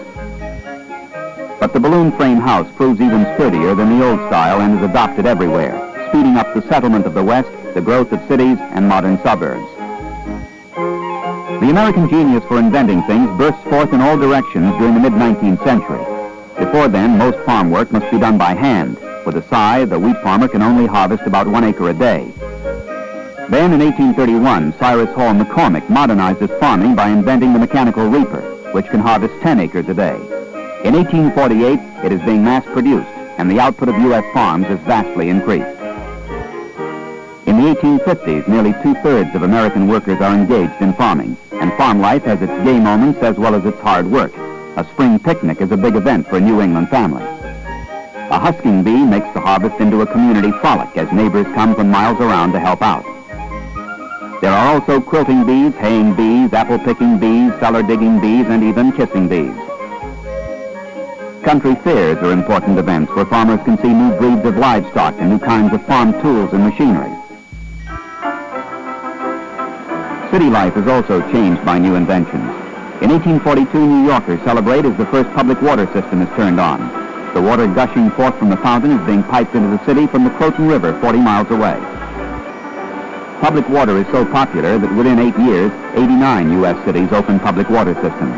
But the balloon frame house proves even sturdier than the old style and is adopted everywhere, speeding up the settlement of the West, the growth of cities and modern suburbs. The American genius for inventing things bursts forth in all directions during the mid-19th century. Before then, most farm work must be done by hand. With a scythe, the wheat farmer can only harvest about one acre a day. Then in 1831, Cyrus Hall McCormick modernized farming by inventing the mechanical reaper, which can harvest 10 acres a day. In 1848, it is being mass-produced, and the output of U.S. farms is vastly increased. In the 1850s, nearly two-thirds of American workers are engaged in farming, and farm life has its gay moments as well as its hard work. A spring picnic is a big event for a New England family. A husking bee makes the harvest into a community frolic as neighbors come from miles around to help out. There are also quilting bees, haying bees, apple-picking bees, cellar-digging bees, and even kissing bees. Country fairs are important events where farmers can see new breeds of livestock and new kinds of farm tools and machinery. City life is also changed by new inventions. In 1842, New Yorkers celebrate as the first public water system is turned on. The water gushing forth from the fountain is being piped into the city from the Croton River 40 miles away. Public water is so popular that within eight years, 89 U.S. cities open public water systems.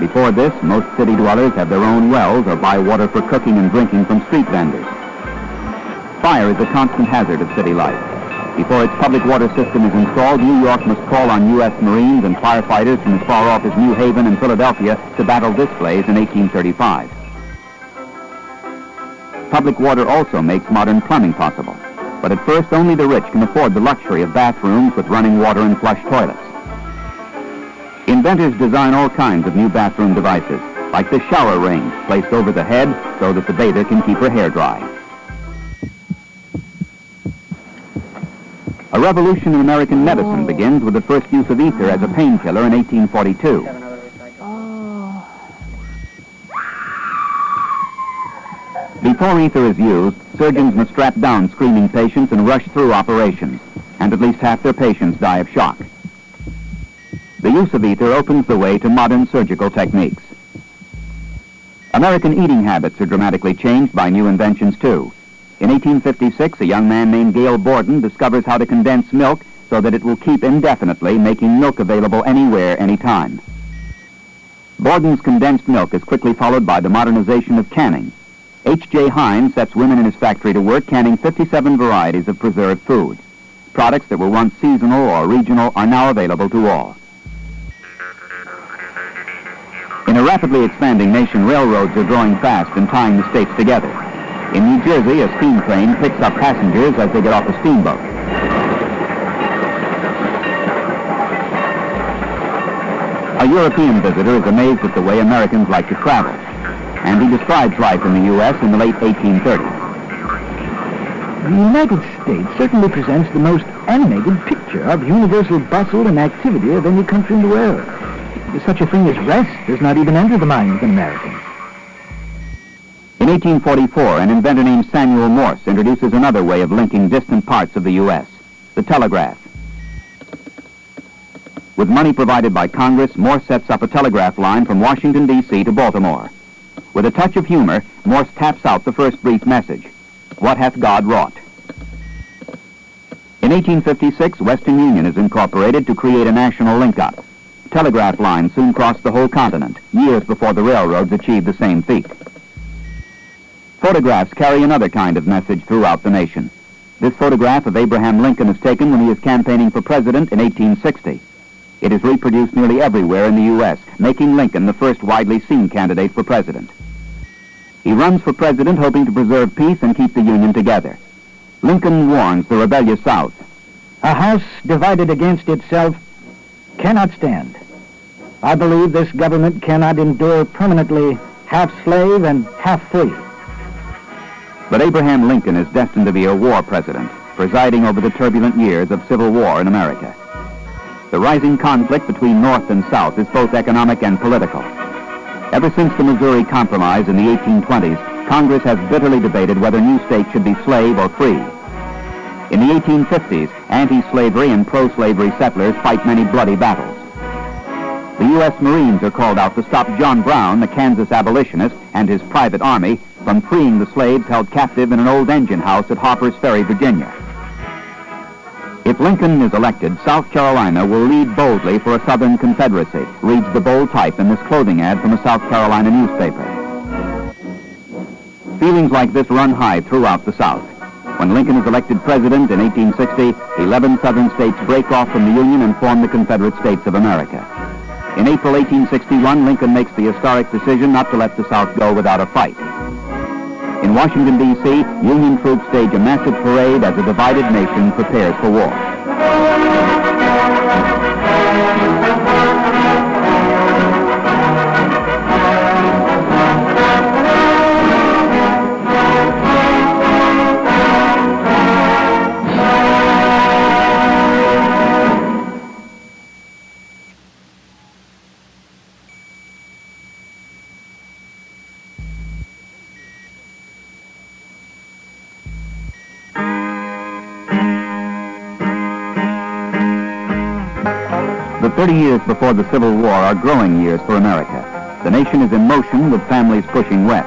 Before this, most city dwellers have their own wells or buy water for cooking and drinking from street vendors. Fire is a constant hazard of city life. Before its public water system is installed, New York must call on U.S. Marines and firefighters from as far off as New Haven and Philadelphia to battle this blaze in 1835. Public water also makes modern plumbing possible. But at first, only the rich can afford the luxury of bathrooms with running water and flush toilets. Inventors design all kinds of new bathroom devices, like the shower ring placed over the head so that the bather can keep her hair dry. A revolution in American medicine oh. begins with the first use of ether as a painkiller in 1842. Before ether is used, surgeons must strap down screaming patients and rush through operations, and at least half their patients die of shock. The use of ether opens the way to modern surgical techniques. American eating habits are dramatically changed by new inventions, too. In 1856, a young man named Gail Borden discovers how to condense milk so that it will keep indefinitely, making milk available anywhere, anytime. Borden's condensed milk is quickly followed by the modernization of canning. H.J. Heinz sets women in his factory to work canning 57 varieties of preserved food. Products that were once seasonal or regional are now available to all. In a rapidly expanding nation, railroads are growing fast and tying the states together. In New Jersey, a steam train picks up passengers as they get off a steamboat. A European visitor is amazed at the way Americans like to travel, and he describes life in the U.S. in the late 1830s. The United States certainly presents the most animated picture of universal bustle and activity of any country in the world. Such a thing as rest does not even enter the mind of an American. In 1844, an inventor named Samuel Morse introduces another way of linking distant parts of the U.S., the telegraph. With money provided by Congress, Morse sets up a telegraph line from Washington, D.C. to Baltimore. With a touch of humor, Morse taps out the first brief message. What hath God wrought? In 1856, Western Union is incorporated to create a national link-up. Telegraph lines soon crossed the whole continent, years before the railroads achieved the same feat. Photographs carry another kind of message throughout the nation. This photograph of Abraham Lincoln is taken when he is campaigning for president in 1860. It is reproduced nearly everywhere in the U.S., making Lincoln the first widely seen candidate for president. He runs for president hoping to preserve peace and keep the Union together. Lincoln warns the rebellious South. A house divided against itself cannot stand. I believe this government cannot endure permanently half slave and half free. But Abraham Lincoln is destined to be a war president, presiding over the turbulent years of civil war in America. The rising conflict between North and South is both economic and political. Ever since the Missouri Compromise in the 1820s, Congress has bitterly debated whether new states should be slave or free. In the 1850s, anti-slavery and pro-slavery settlers fight many bloody battles. The U.S. Marines are called out to stop John Brown, the Kansas abolitionist, and his private army from freeing the slaves held captive in an old engine house at Harper's Ferry, Virginia. If Lincoln is elected, South Carolina will lead boldly for a Southern Confederacy, reads the bold type in this clothing ad from a South Carolina newspaper. Feelings like this run high throughout the South. When Lincoln is elected president in 1860, 11 Southern states break off from the Union and form the Confederate States of America. In April 1861, Lincoln makes the historic decision not to let the South go without a fight. In Washington, D.C., Union troops stage a massive parade as a divided nation prepares for war. Before the Civil War are growing years for America. The nation is in motion with families pushing west.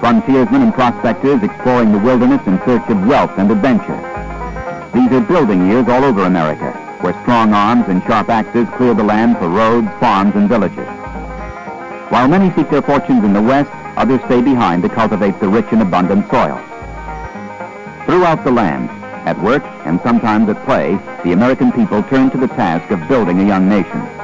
Frontiersmen and prospectors exploring the wilderness in search of wealth and adventure. These are building years all over America, where strong arms and sharp axes clear the land for roads, farms, and villages. While many seek their fortunes in the west, others stay behind to cultivate the rich and abundant soil. Throughout the land, at work and sometimes at play, the American people turn to the task of building a young nation.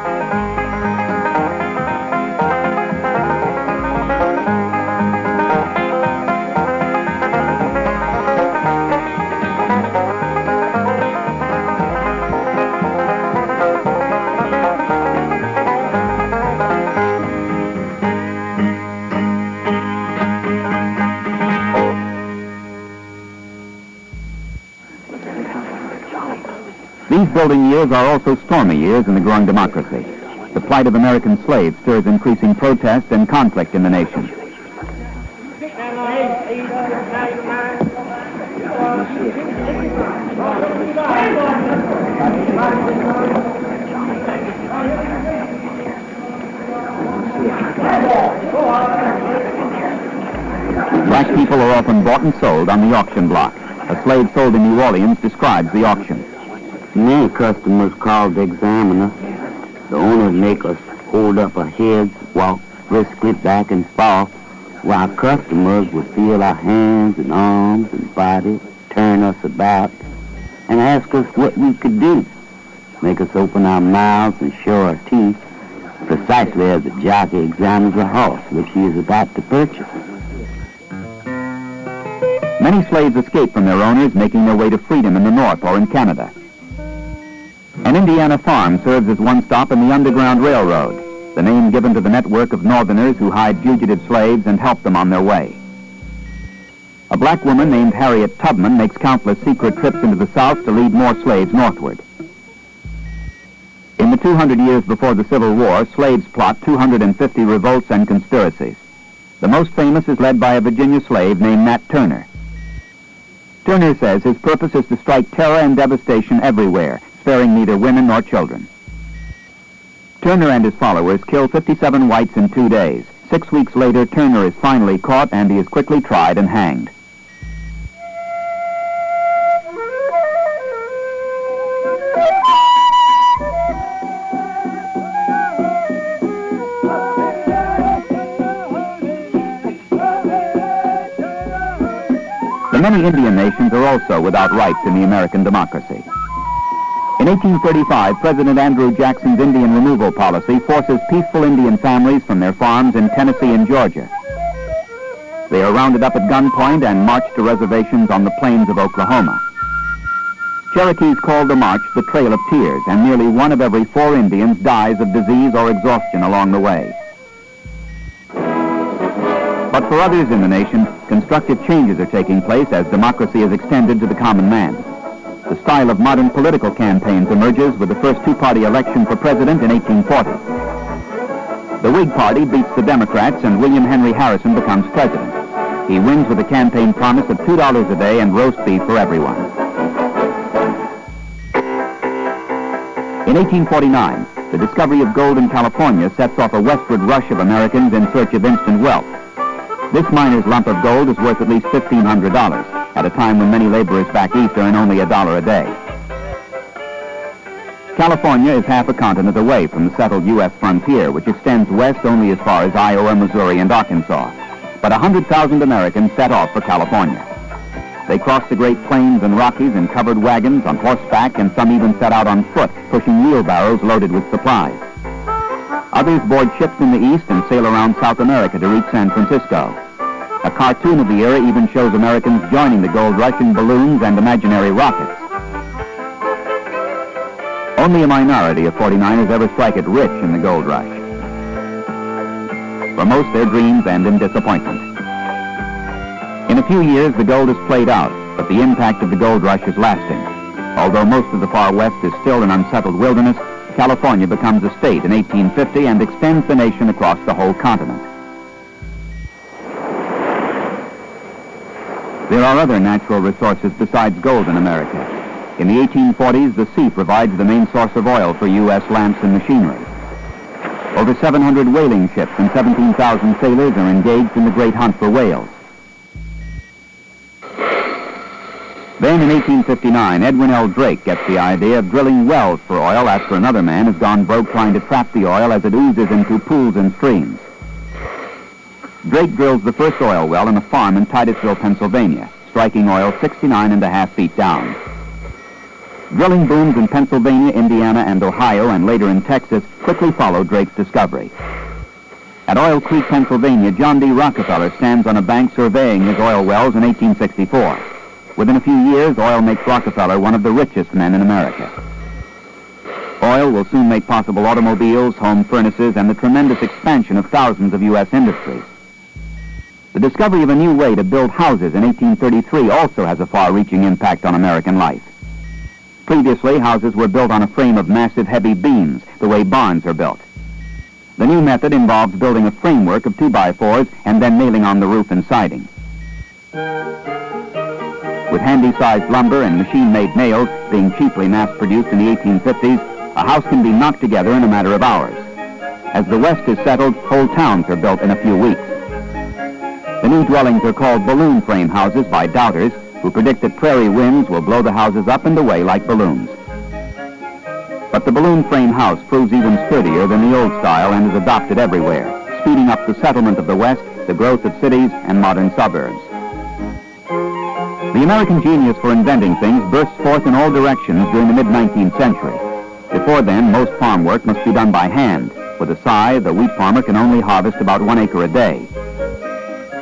Building years are also stormy years in the growing democracy. The plight of American slaves stirs increasing protest and conflict in the nation. Black people are often bought and sold on the auction block. A slave sold in New Orleans describes the auction. Many customers called the examiner. The owner make us hold up our heads, walk briskly back and forth, while customers would feel our hands and arms and body, turn us about, and ask us what we could do. Make us open our mouths and show our teeth, precisely as a jockey examines a horse which he is about to purchase. Many slaves escape from their owners, making their way to freedom in the North or in Canada. An Indiana farm serves as one stop in the Underground Railroad, the name given to the network of Northerners who hide fugitive slaves and help them on their way. A black woman named Harriet Tubman makes countless secret trips into the South to lead more slaves northward. In the 200 years before the Civil War, slaves plot 250 revolts and conspiracies. The most famous is led by a Virginia slave named Nat Turner. Turner says his purpose is to strike terror and devastation everywhere, sparing neither women nor children. Turner and his followers kill 57 whites in two days. Six weeks later, Turner is finally caught and he is quickly tried and hanged. The many Indian nations are also without rights in the American democracy. In 1835, President Andrew Jackson's Indian removal policy forces peaceful Indian families from their farms in Tennessee and Georgia. They are rounded up at gunpoint and marched to reservations on the plains of Oklahoma. Cherokees call the march the Trail of Tears, and nearly one of every four Indians dies of disease or exhaustion along the way. But for others in the nation, constructive changes are taking place as democracy is extended to the common man. The style of modern political campaigns emerges with the first two-party election for president in 1840. The Whig Party beats the Democrats and William Henry Harrison becomes president. He wins with a campaign promise of $2 a day and roast beef for everyone. In 1849, the discovery of gold in California sets off a westward rush of Americans in search of instant wealth. This miner's lump of gold is worth at least $1,500 at a time when many laborers back east earn only a dollar a day. California is half a continent away from the settled U.S. frontier, which extends west only as far as Iowa, Missouri, and Arkansas. But 100,000 Americans set off for California. They crossed the Great Plains and Rockies in covered wagons, on horseback, and some even set out on foot, pushing wheelbarrows loaded with supplies. Others board ships in the east and sail around South America to reach San Francisco. A cartoon of the era even shows Americans joining the gold rush in balloons and imaginary rockets. Only a minority of 49ers ever strike it rich in the gold rush. For most, their dreams end in disappointment. In a few years, the gold is played out, but the impact of the gold rush is lasting. Although most of the far west is still an unsettled wilderness, California becomes a state in 1850 and extends the nation across the whole continent. There are other natural resources besides gold in America. In the 1840s, the sea provides the main source of oil for U.S. lamps and machinery. Over 700 whaling ships and 17,000 sailors are engaged in the great hunt for whales. Then in 1859, Edwin L. Drake gets the idea of drilling wells for oil after another man has gone broke trying to trap the oil as it oozes into pools and streams. Drake drills the first oil well in a farm in Titusville, Pennsylvania, striking oil 69 and a half feet down. Drilling booms in Pennsylvania, Indiana, and Ohio, and later in Texas, quickly follow Drake's discovery. At Oil Creek, Pennsylvania, John D. Rockefeller stands on a bank surveying his oil wells in 1864. Within a few years, oil makes Rockefeller one of the richest men in America. Oil will soon make possible automobiles, home furnaces, and the tremendous expansion of thousands of U.S. industries. The discovery of a new way to build houses in 1833 also has a far-reaching impact on American life. Previously, houses were built on a frame of massive heavy beams, the way barns are built. The new method involves building a framework of 2x4s and then nailing on the roof and siding. With handy-sized lumber and machine-made nails being cheaply mass-produced in the 1850s, a house can be knocked together in a matter of hours. As the West is settled, whole towns are built in a few weeks. The new dwellings are called balloon frame houses by doubters who predict that prairie winds will blow the houses up and away like balloons. But the balloon frame house proves even sturdier than the old style and is adopted everywhere, speeding up the settlement of the West, the growth of cities, and modern suburbs. The American genius for inventing things bursts forth in all directions during the mid-19th century. Before then, most farm work must be done by hand. With a scythe, the wheat farmer can only harvest about one acre a day.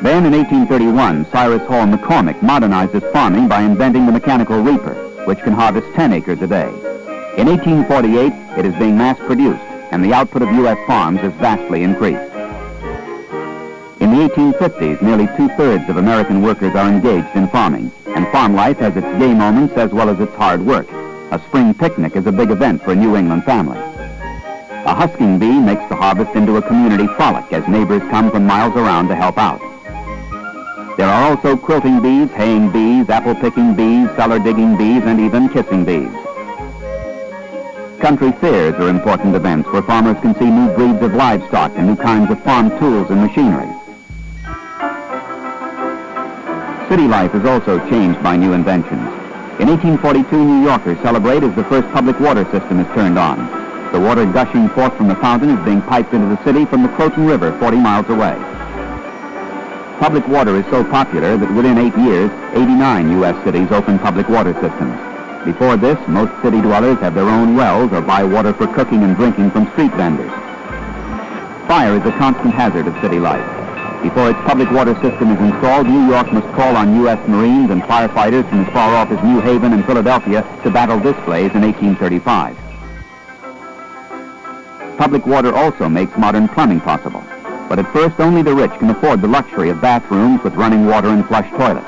Then in 1831, Cyrus Hall McCormick modernizes farming by inventing the mechanical reaper, which can harvest 10 acres a day. In 1848, it is being mass-produced, and the output of U.S. farms is vastly increased. In the 1850s, nearly two-thirds of American workers are engaged in farming, and farm life has its gay moments as well as its hard work. A spring picnic is a big event for a New England family. A husking bee makes the harvest into a community frolic as neighbors come from miles around to help out. There are also quilting bees, haying bees, apple-picking bees, cellar-digging bees, and even kissing bees. Country fairs are important events where farmers can see new breeds of livestock and new kinds of farm tools and machinery. City life is also changed by new inventions. In 1842, New Yorkers celebrate as the first public water system is turned on. The water gushing forth from the fountain is being piped into the city from the Croton River 40 miles away. Public water is so popular that within eight years, 89 U.S. cities open public water systems. Before this, most city dwellers have their own wells or buy water for cooking and drinking from street vendors. Fire is a constant hazard of city life. Before its public water system is installed, New York must call on U.S. Marines and firefighters from as far off as New Haven and Philadelphia to battle blaze in 1835. Public water also makes modern plumbing possible. But at first, only the rich can afford the luxury of bathrooms with running water and flush toilets.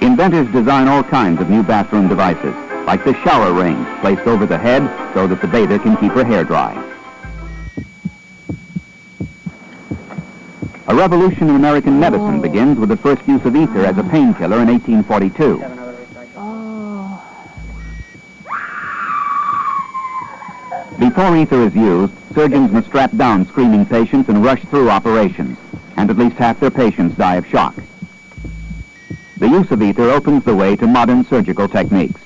Inventors design all kinds of new bathroom devices, like the shower ring placed over the head so that the bather can keep her hair dry. A revolution in American medicine oh. begins with the first use of ether as a painkiller in 1842. Before ether is used, surgeons must strap down screaming patients and rush through operations, and at least half their patients die of shock. The use of ether opens the way to modern surgical techniques.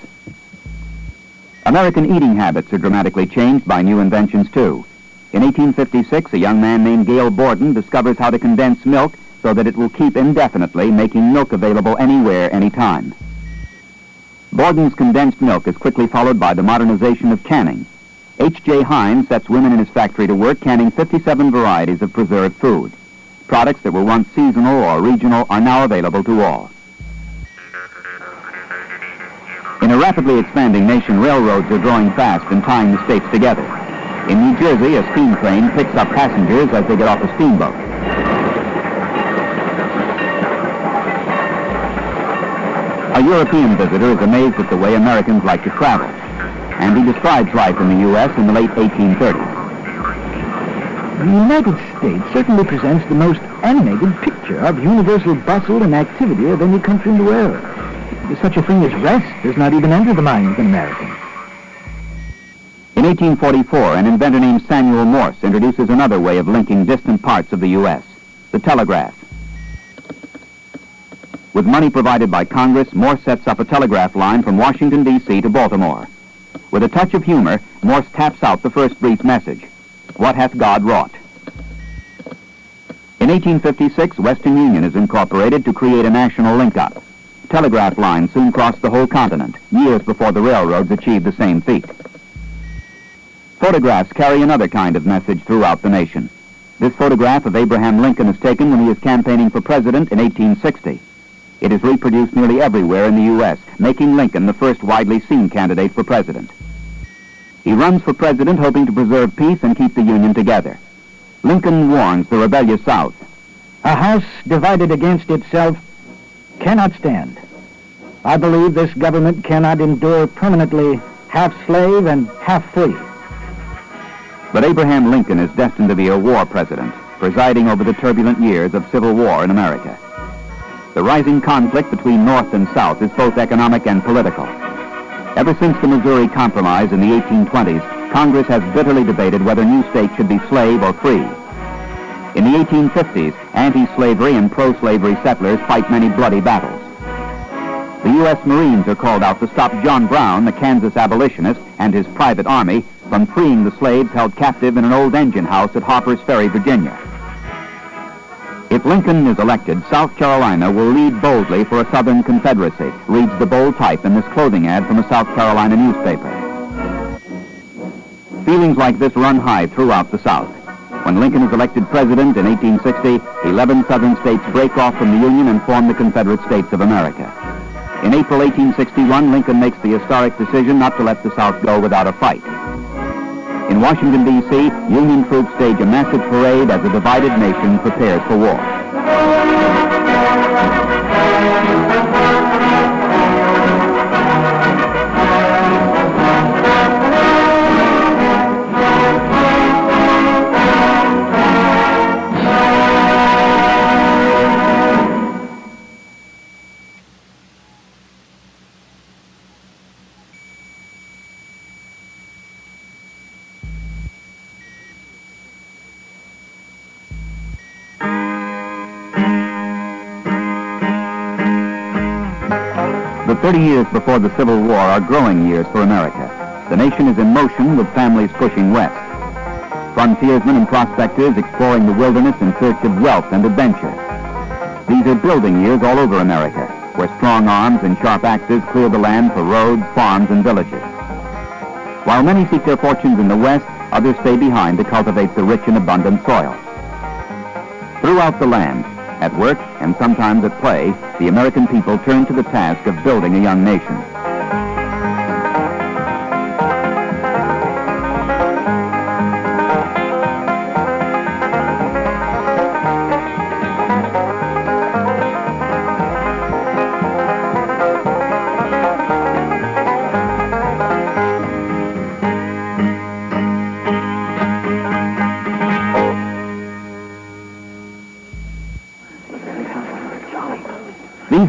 American eating habits are dramatically changed by new inventions, too. In 1856, a young man named Gail Borden discovers how to condense milk so that it will keep indefinitely, making milk available anywhere, anytime. Borden's condensed milk is quickly followed by the modernization of canning. H.J. Heinz sets women in his factory to work canning 57 varieties of preserved food. Products that were once seasonal or regional are now available to all. In a rapidly expanding nation, railroads are growing fast and tying the states together. In New Jersey, a steam train picks up passengers as they get off a steamboat. A European visitor is amazed at the way Americans like to travel, and he describes life in the U.S. in the late 1830s. The United States certainly presents the most animated picture of universal bustle and activity of any country in the world. Such a thing as rest does not even enter the mind of an American. In 1844, an inventor named Samuel Morse introduces another way of linking distant parts of the U.S., the telegraph. With money provided by Congress, Morse sets up a telegraph line from Washington, D.C. to Baltimore. With a touch of humor, Morse taps out the first brief message. What hath God wrought? In 1856, Western Union is incorporated to create a national link-up. Telegraph lines soon crossed the whole continent, years before the railroads achieved the same feat. Photographs carry another kind of message throughout the nation. This photograph of Abraham Lincoln is taken when he is campaigning for president in 1860. It is reproduced nearly everywhere in the U.S., making Lincoln the first widely seen candidate for president. He runs for president hoping to preserve peace and keep the Union together. Lincoln warns the rebellious South. A house divided against itself cannot stand. I believe this government cannot endure permanently half slave and half free. But Abraham Lincoln is destined to be a war president, presiding over the turbulent years of civil war in America. The rising conflict between North and South is both economic and political. Ever since the Missouri Compromise in the 1820s, Congress has bitterly debated whether new states should be slave or free. In the 1850s, anti-slavery and pro-slavery settlers fight many bloody battles. The U.S. Marines are called out to stop John Brown, the Kansas abolitionist, and his private army from freeing the slaves held captive in an old engine house at Harper's Ferry, Virginia. If Lincoln is elected, South Carolina will lead boldly for a Southern Confederacy, reads the bold type in this clothing ad from a South Carolina newspaper. Feelings like this run high throughout the South. When Lincoln is elected president in 1860, 11 Southern states break off from the Union and form the Confederate States of America. In April 1861, Lincoln makes the historic decision not to let the South go without a fight. In Washington, D.C., Union troops stage a massive parade as a divided nation prepares for war. 30 years before the Civil War are growing years for America. The nation is in motion with families pushing west. Frontiersmen and prospectors exploring the wilderness in search of wealth and adventure. These are building years all over America, where strong arms and sharp axes clear the land for roads, farms, and villages. While many seek their fortunes in the west, others stay behind to cultivate the rich and abundant soil. Throughout the land, at work and sometimes at play, the American people turn to the task of building a young nation.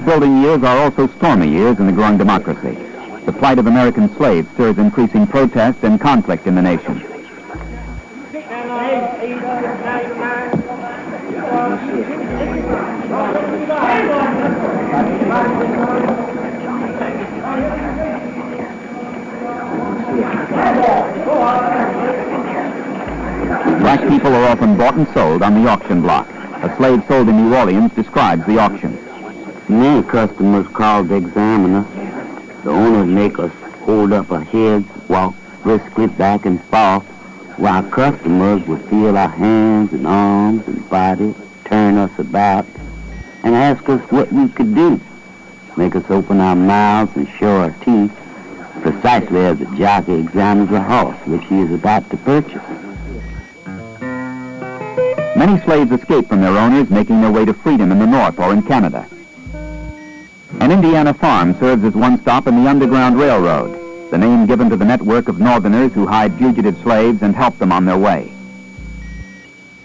Building years are also stormy years in the growing democracy. The plight of American slaves stirs increasing protest and conflict in the nation. Black people are often bought and sold on the auction block. A slave sold in New Orleans describes the auction. Many customers called the examiner. The owner make us hold up our heads, walk briskly back and forth, while customers would feel our hands and arms and body, turn us about, and ask us what we could do. Make us open our mouths and show our teeth, precisely as a jockey examines a horse which he is about to purchase. Many slaves escape from their owners, making their way to freedom in the North or in Canada. An Indiana farm serves as one stop in the Underground Railroad, the name given to the network of Northerners who hide fugitive slaves and help them on their way.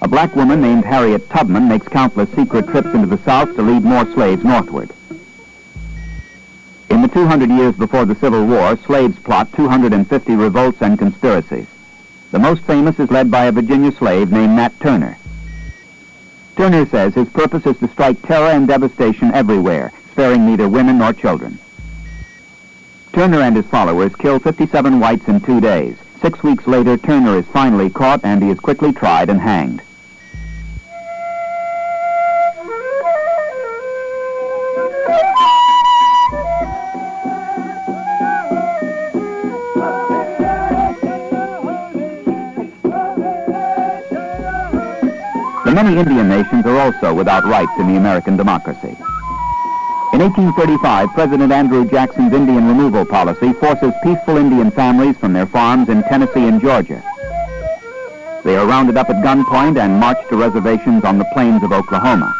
A black woman named Harriet Tubman makes countless secret trips into the South to lead more slaves northward. In the 200 years before the Civil War, slaves plot 250 revolts and conspiracies. The most famous is led by a Virginia slave named Nat Turner. Turner says his purpose is to strike terror and devastation everywhere, sparing neither women nor children. Turner and his followers kill 57 whites in two days. Six weeks later, Turner is finally caught and he is quickly tried and hanged. The many Indian nations are also without rights in the American democracy. In 1835, President Andrew Jackson's Indian removal policy forces peaceful Indian families from their farms in Tennessee and Georgia. They are rounded up at gunpoint and marched to reservations on the plains of Oklahoma.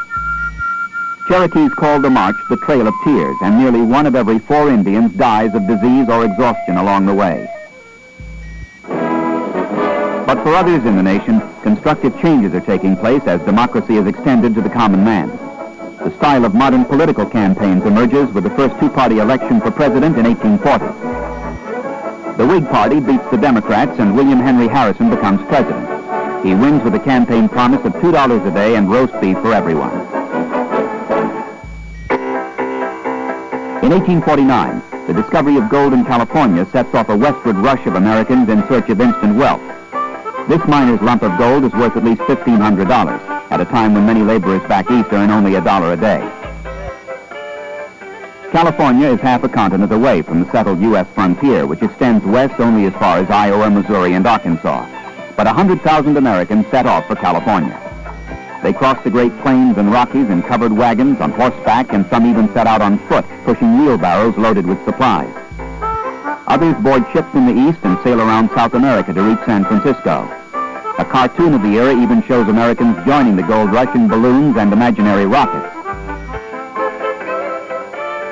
Cherokees call the march the Trail of Tears, and nearly one of every four Indians dies of disease or exhaustion along the way. But for others in the nation, constructive changes are taking place as democracy is extended to the common man. The style of modern political campaigns emerges with the first two-party election for president in 1840. The Whig Party beats the Democrats and William Henry Harrison becomes president. He wins with a campaign promise of $2 a day and roast beef for everyone. In 1849, the discovery of gold in California sets off a westward rush of Americans in search of instant wealth. This miner's lump of gold is worth at least $1,500 at a time when many laborers back east earn only a dollar a day. California is half a continent away from the settled U.S. frontier, which extends west only as far as Iowa, Missouri, and Arkansas. But 100,000 Americans set off for California. They crossed the Great Plains and Rockies in covered wagons, on horseback, and some even set out on foot, pushing wheelbarrows loaded with supplies. Others board ships in the east and sail around South America to reach San Francisco. A cartoon of the era even shows Americans joining the gold rush in balloons and imaginary rockets.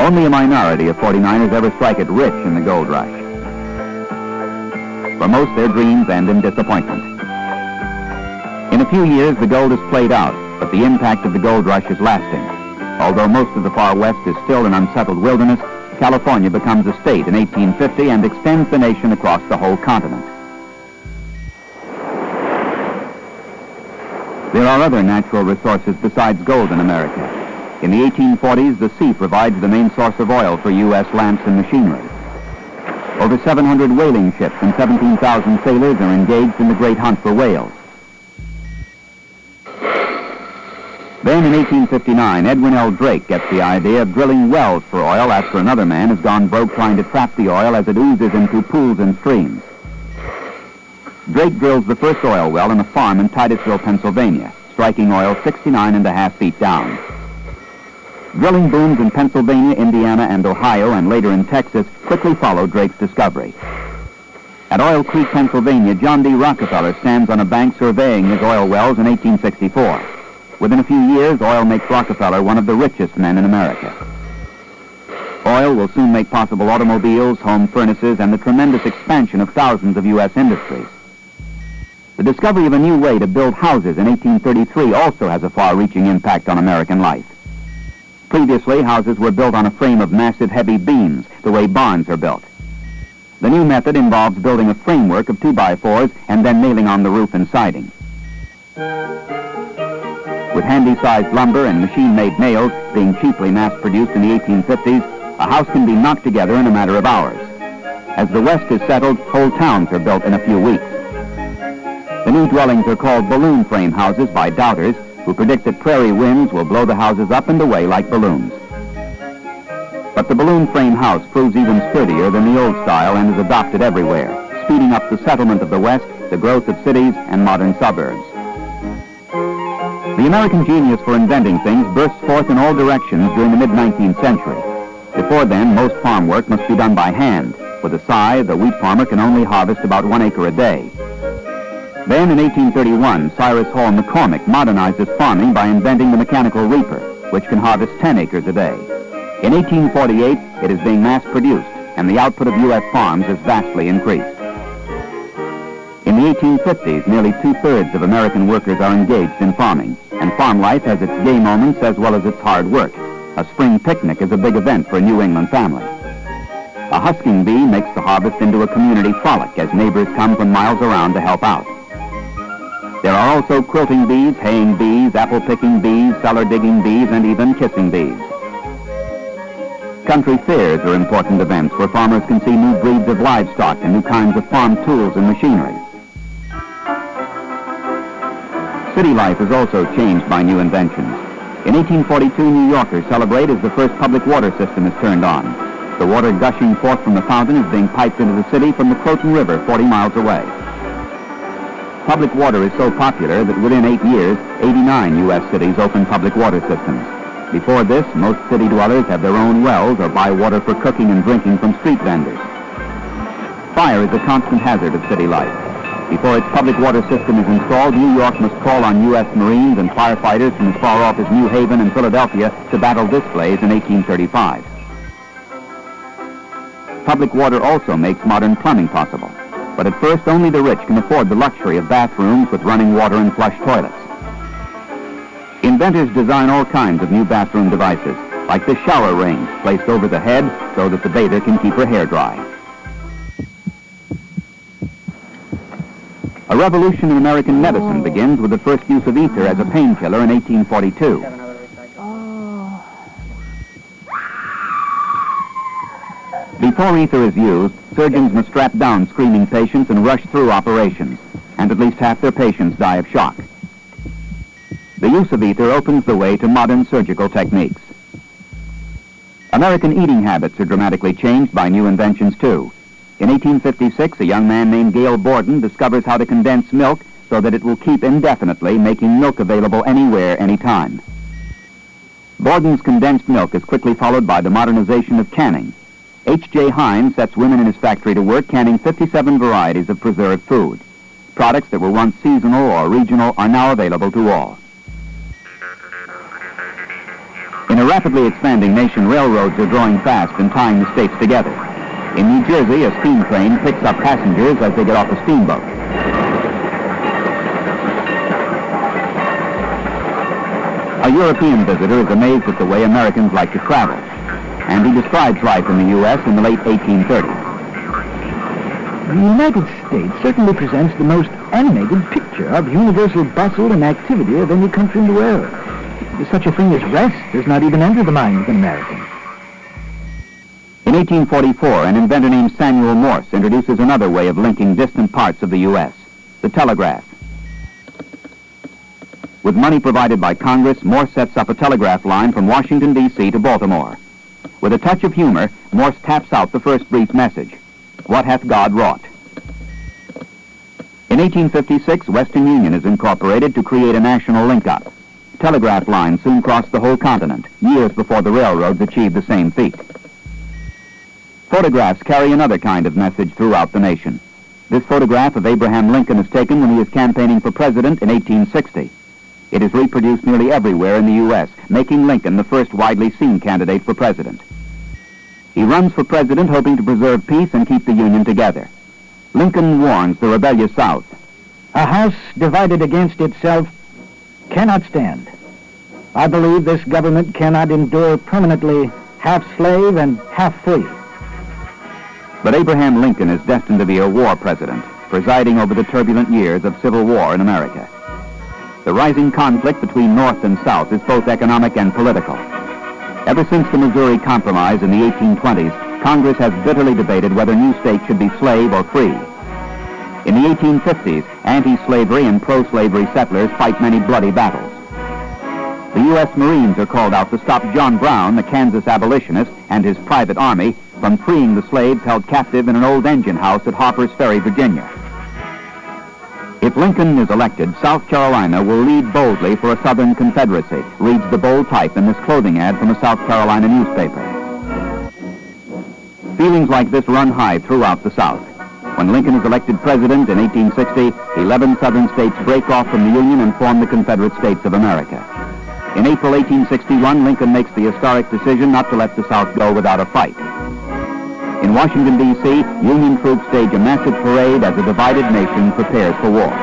Only a minority of 49ers ever strike it rich in the gold rush. For most, their dreams end in disappointment. In a few years, the gold is played out, but the impact of the gold rush is lasting. Although most of the far west is still an unsettled wilderness, California becomes a state in 1850 and extends the nation across the whole continent. There are other natural resources besides gold in America. In the 1840s, the sea provides the main source of oil for U.S. lamps and machinery. Over 700 whaling ships and 17,000 sailors are engaged in the great hunt for whales. Then in 1859, Edwin L. Drake gets the idea of drilling wells for oil after another man has gone broke trying to trap the oil as it oozes into pools and streams. Drake drills the first oil well in a farm in Titusville, Pennsylvania, striking oil 69 and a half feet down. Drilling booms in Pennsylvania, Indiana, and Ohio, and later in Texas, quickly followed Drake's discovery. At Oil Creek, Pennsylvania, John D. Rockefeller stands on a bank surveying his oil wells in 1864. Within a few years, oil makes Rockefeller one of the richest men in America. Oil will soon make possible automobiles, home furnaces, and the tremendous expansion of thousands of U.S. industries. The discovery of a new way to build houses in 1833 also has a far-reaching impact on American life. Previously, houses were built on a frame of massive heavy beams, the way barns are built. The new method involves building a framework of 2x4s and then nailing on the roof and siding. With handy-sized lumber and machine-made nails being cheaply mass-produced in the 1850s, a house can be knocked together in a matter of hours. As the West is settled, whole towns are built in a few weeks. The new dwellings are called balloon frame houses by doubters who predict that prairie winds will blow the houses up and away like balloons. But the balloon frame house proves even sturdier than the old style and is adopted everywhere, speeding up the settlement of the West, the growth of cities and modern suburbs. The American genius for inventing things bursts forth in all directions during the mid-19th century. Before then, most farm work must be done by hand. With a scythe, the wheat farmer can only harvest about one acre a day. Then, in 1831, Cyrus Hall McCormick modernized his farming by inventing the mechanical reaper, which can harvest 10 acres a day. In 1848, it is being mass-produced, and the output of U.S. farms is vastly increased. In the 1850s, nearly two-thirds of American workers are engaged in farming, and farm life has its gay moments as well as its hard work. A spring picnic is a big event for a New England family. A husking bee makes the harvest into a community frolic as neighbors come from miles around to help out. There are also quilting bees, haying bees, apple-picking bees, cellar-digging bees, and even kissing bees. Country fairs are important events where farmers can see new breeds of livestock and new kinds of farm tools and machinery. City life is also changed by new inventions. In 1842, New Yorkers celebrate as the first public water system is turned on. The water gushing forth from the fountain is being piped into the city from the Croton River 40 miles away. Public water is so popular that within eight years, 89 U.S. cities open public water systems. Before this, most city dwellers have their own wells or buy water for cooking and drinking from street vendors. Fire is a constant hazard of city life. Before its public water system is installed, New York must call on U.S. Marines and firefighters from as far off as New Haven and Philadelphia to battle this blaze in 1835. Public water also makes modern plumbing possible. But at first, only the rich can afford the luxury of bathrooms with running water and flush toilets. Inventors design all kinds of new bathroom devices, like the shower ring placed over the head so that the bather can keep her hair dry. A revolution in American medicine begins with the first use of ether as a painkiller in 1842. Before ether is used, surgeons must strap down screaming patients and rush through operations, and at least half their patients die of shock. The use of ether opens the way to modern surgical techniques. American eating habits are dramatically changed by new inventions, too. In 1856, a young man named Gail Borden discovers how to condense milk so that it will keep indefinitely, making milk available anywhere, anytime. Borden's condensed milk is quickly followed by the modernization of canning. H.J. Heinz sets women in his factory to work canning 57 varieties of preserved food. Products that were once seasonal or regional are now available to all. In a rapidly expanding nation, railroads are growing fast and tying the states together. In New Jersey, a steam train picks up passengers as they get off a steamboat. A European visitor is amazed at the way Americans like to travel, and he describes life in the U.S. in the late 1830s. The United States certainly presents the most animated picture of universal bustle and activity of any country in the world. Such a thing as rest does not even enter the mind of an American. In 1844, an inventor named Samuel Morse introduces another way of linking distant parts of the U.S., the telegraph. With money provided by Congress, Morse sets up a telegraph line from Washington, D.C. to Baltimore. With a touch of humor, Morse taps out the first brief message. What hath God wrought? In 1856, Western Union is incorporated to create a national link-up. Telegraph lines soon crossed the whole continent, years before the railroads achieved the same feat. Photographs carry another kind of message throughout the nation. This photograph of Abraham Lincoln is taken when he is campaigning for president in 1860. It is reproduced nearly everywhere in the U.S., making Lincoln the first widely seen candidate for president. He runs for president hoping to preserve peace and keep the Union together. Lincoln warns the rebellious South. A house divided against itself cannot stand. I believe this government cannot endure permanently half slave and half free. But Abraham Lincoln is destined to be a war president, presiding over the turbulent years of civil war in America. The rising conflict between North and South is both economic and political. Ever since the Missouri Compromise in the 1820s, Congress has bitterly debated whether new states should be slave or free. In the 1850s, anti-slavery and pro-slavery settlers fight many bloody battles. The U.S. Marines are called out to stop John Brown, the Kansas abolitionist, and his private army from freeing the slaves held captive in an old engine house at Harper's Ferry, Virginia. If Lincoln is elected, South Carolina will lead boldly for a Southern Confederacy, reads the bold type in this clothing ad from a South Carolina newspaper. Feelings like this run high throughout the South. When Lincoln is elected president in 1860, 11 Southern states break off from the Union and form the Confederate States of America. In April 1861, Lincoln makes the historic decision not to let the South go without a fight. In Washington, D.C., Union troops stage a massive parade as a divided nation prepares for war.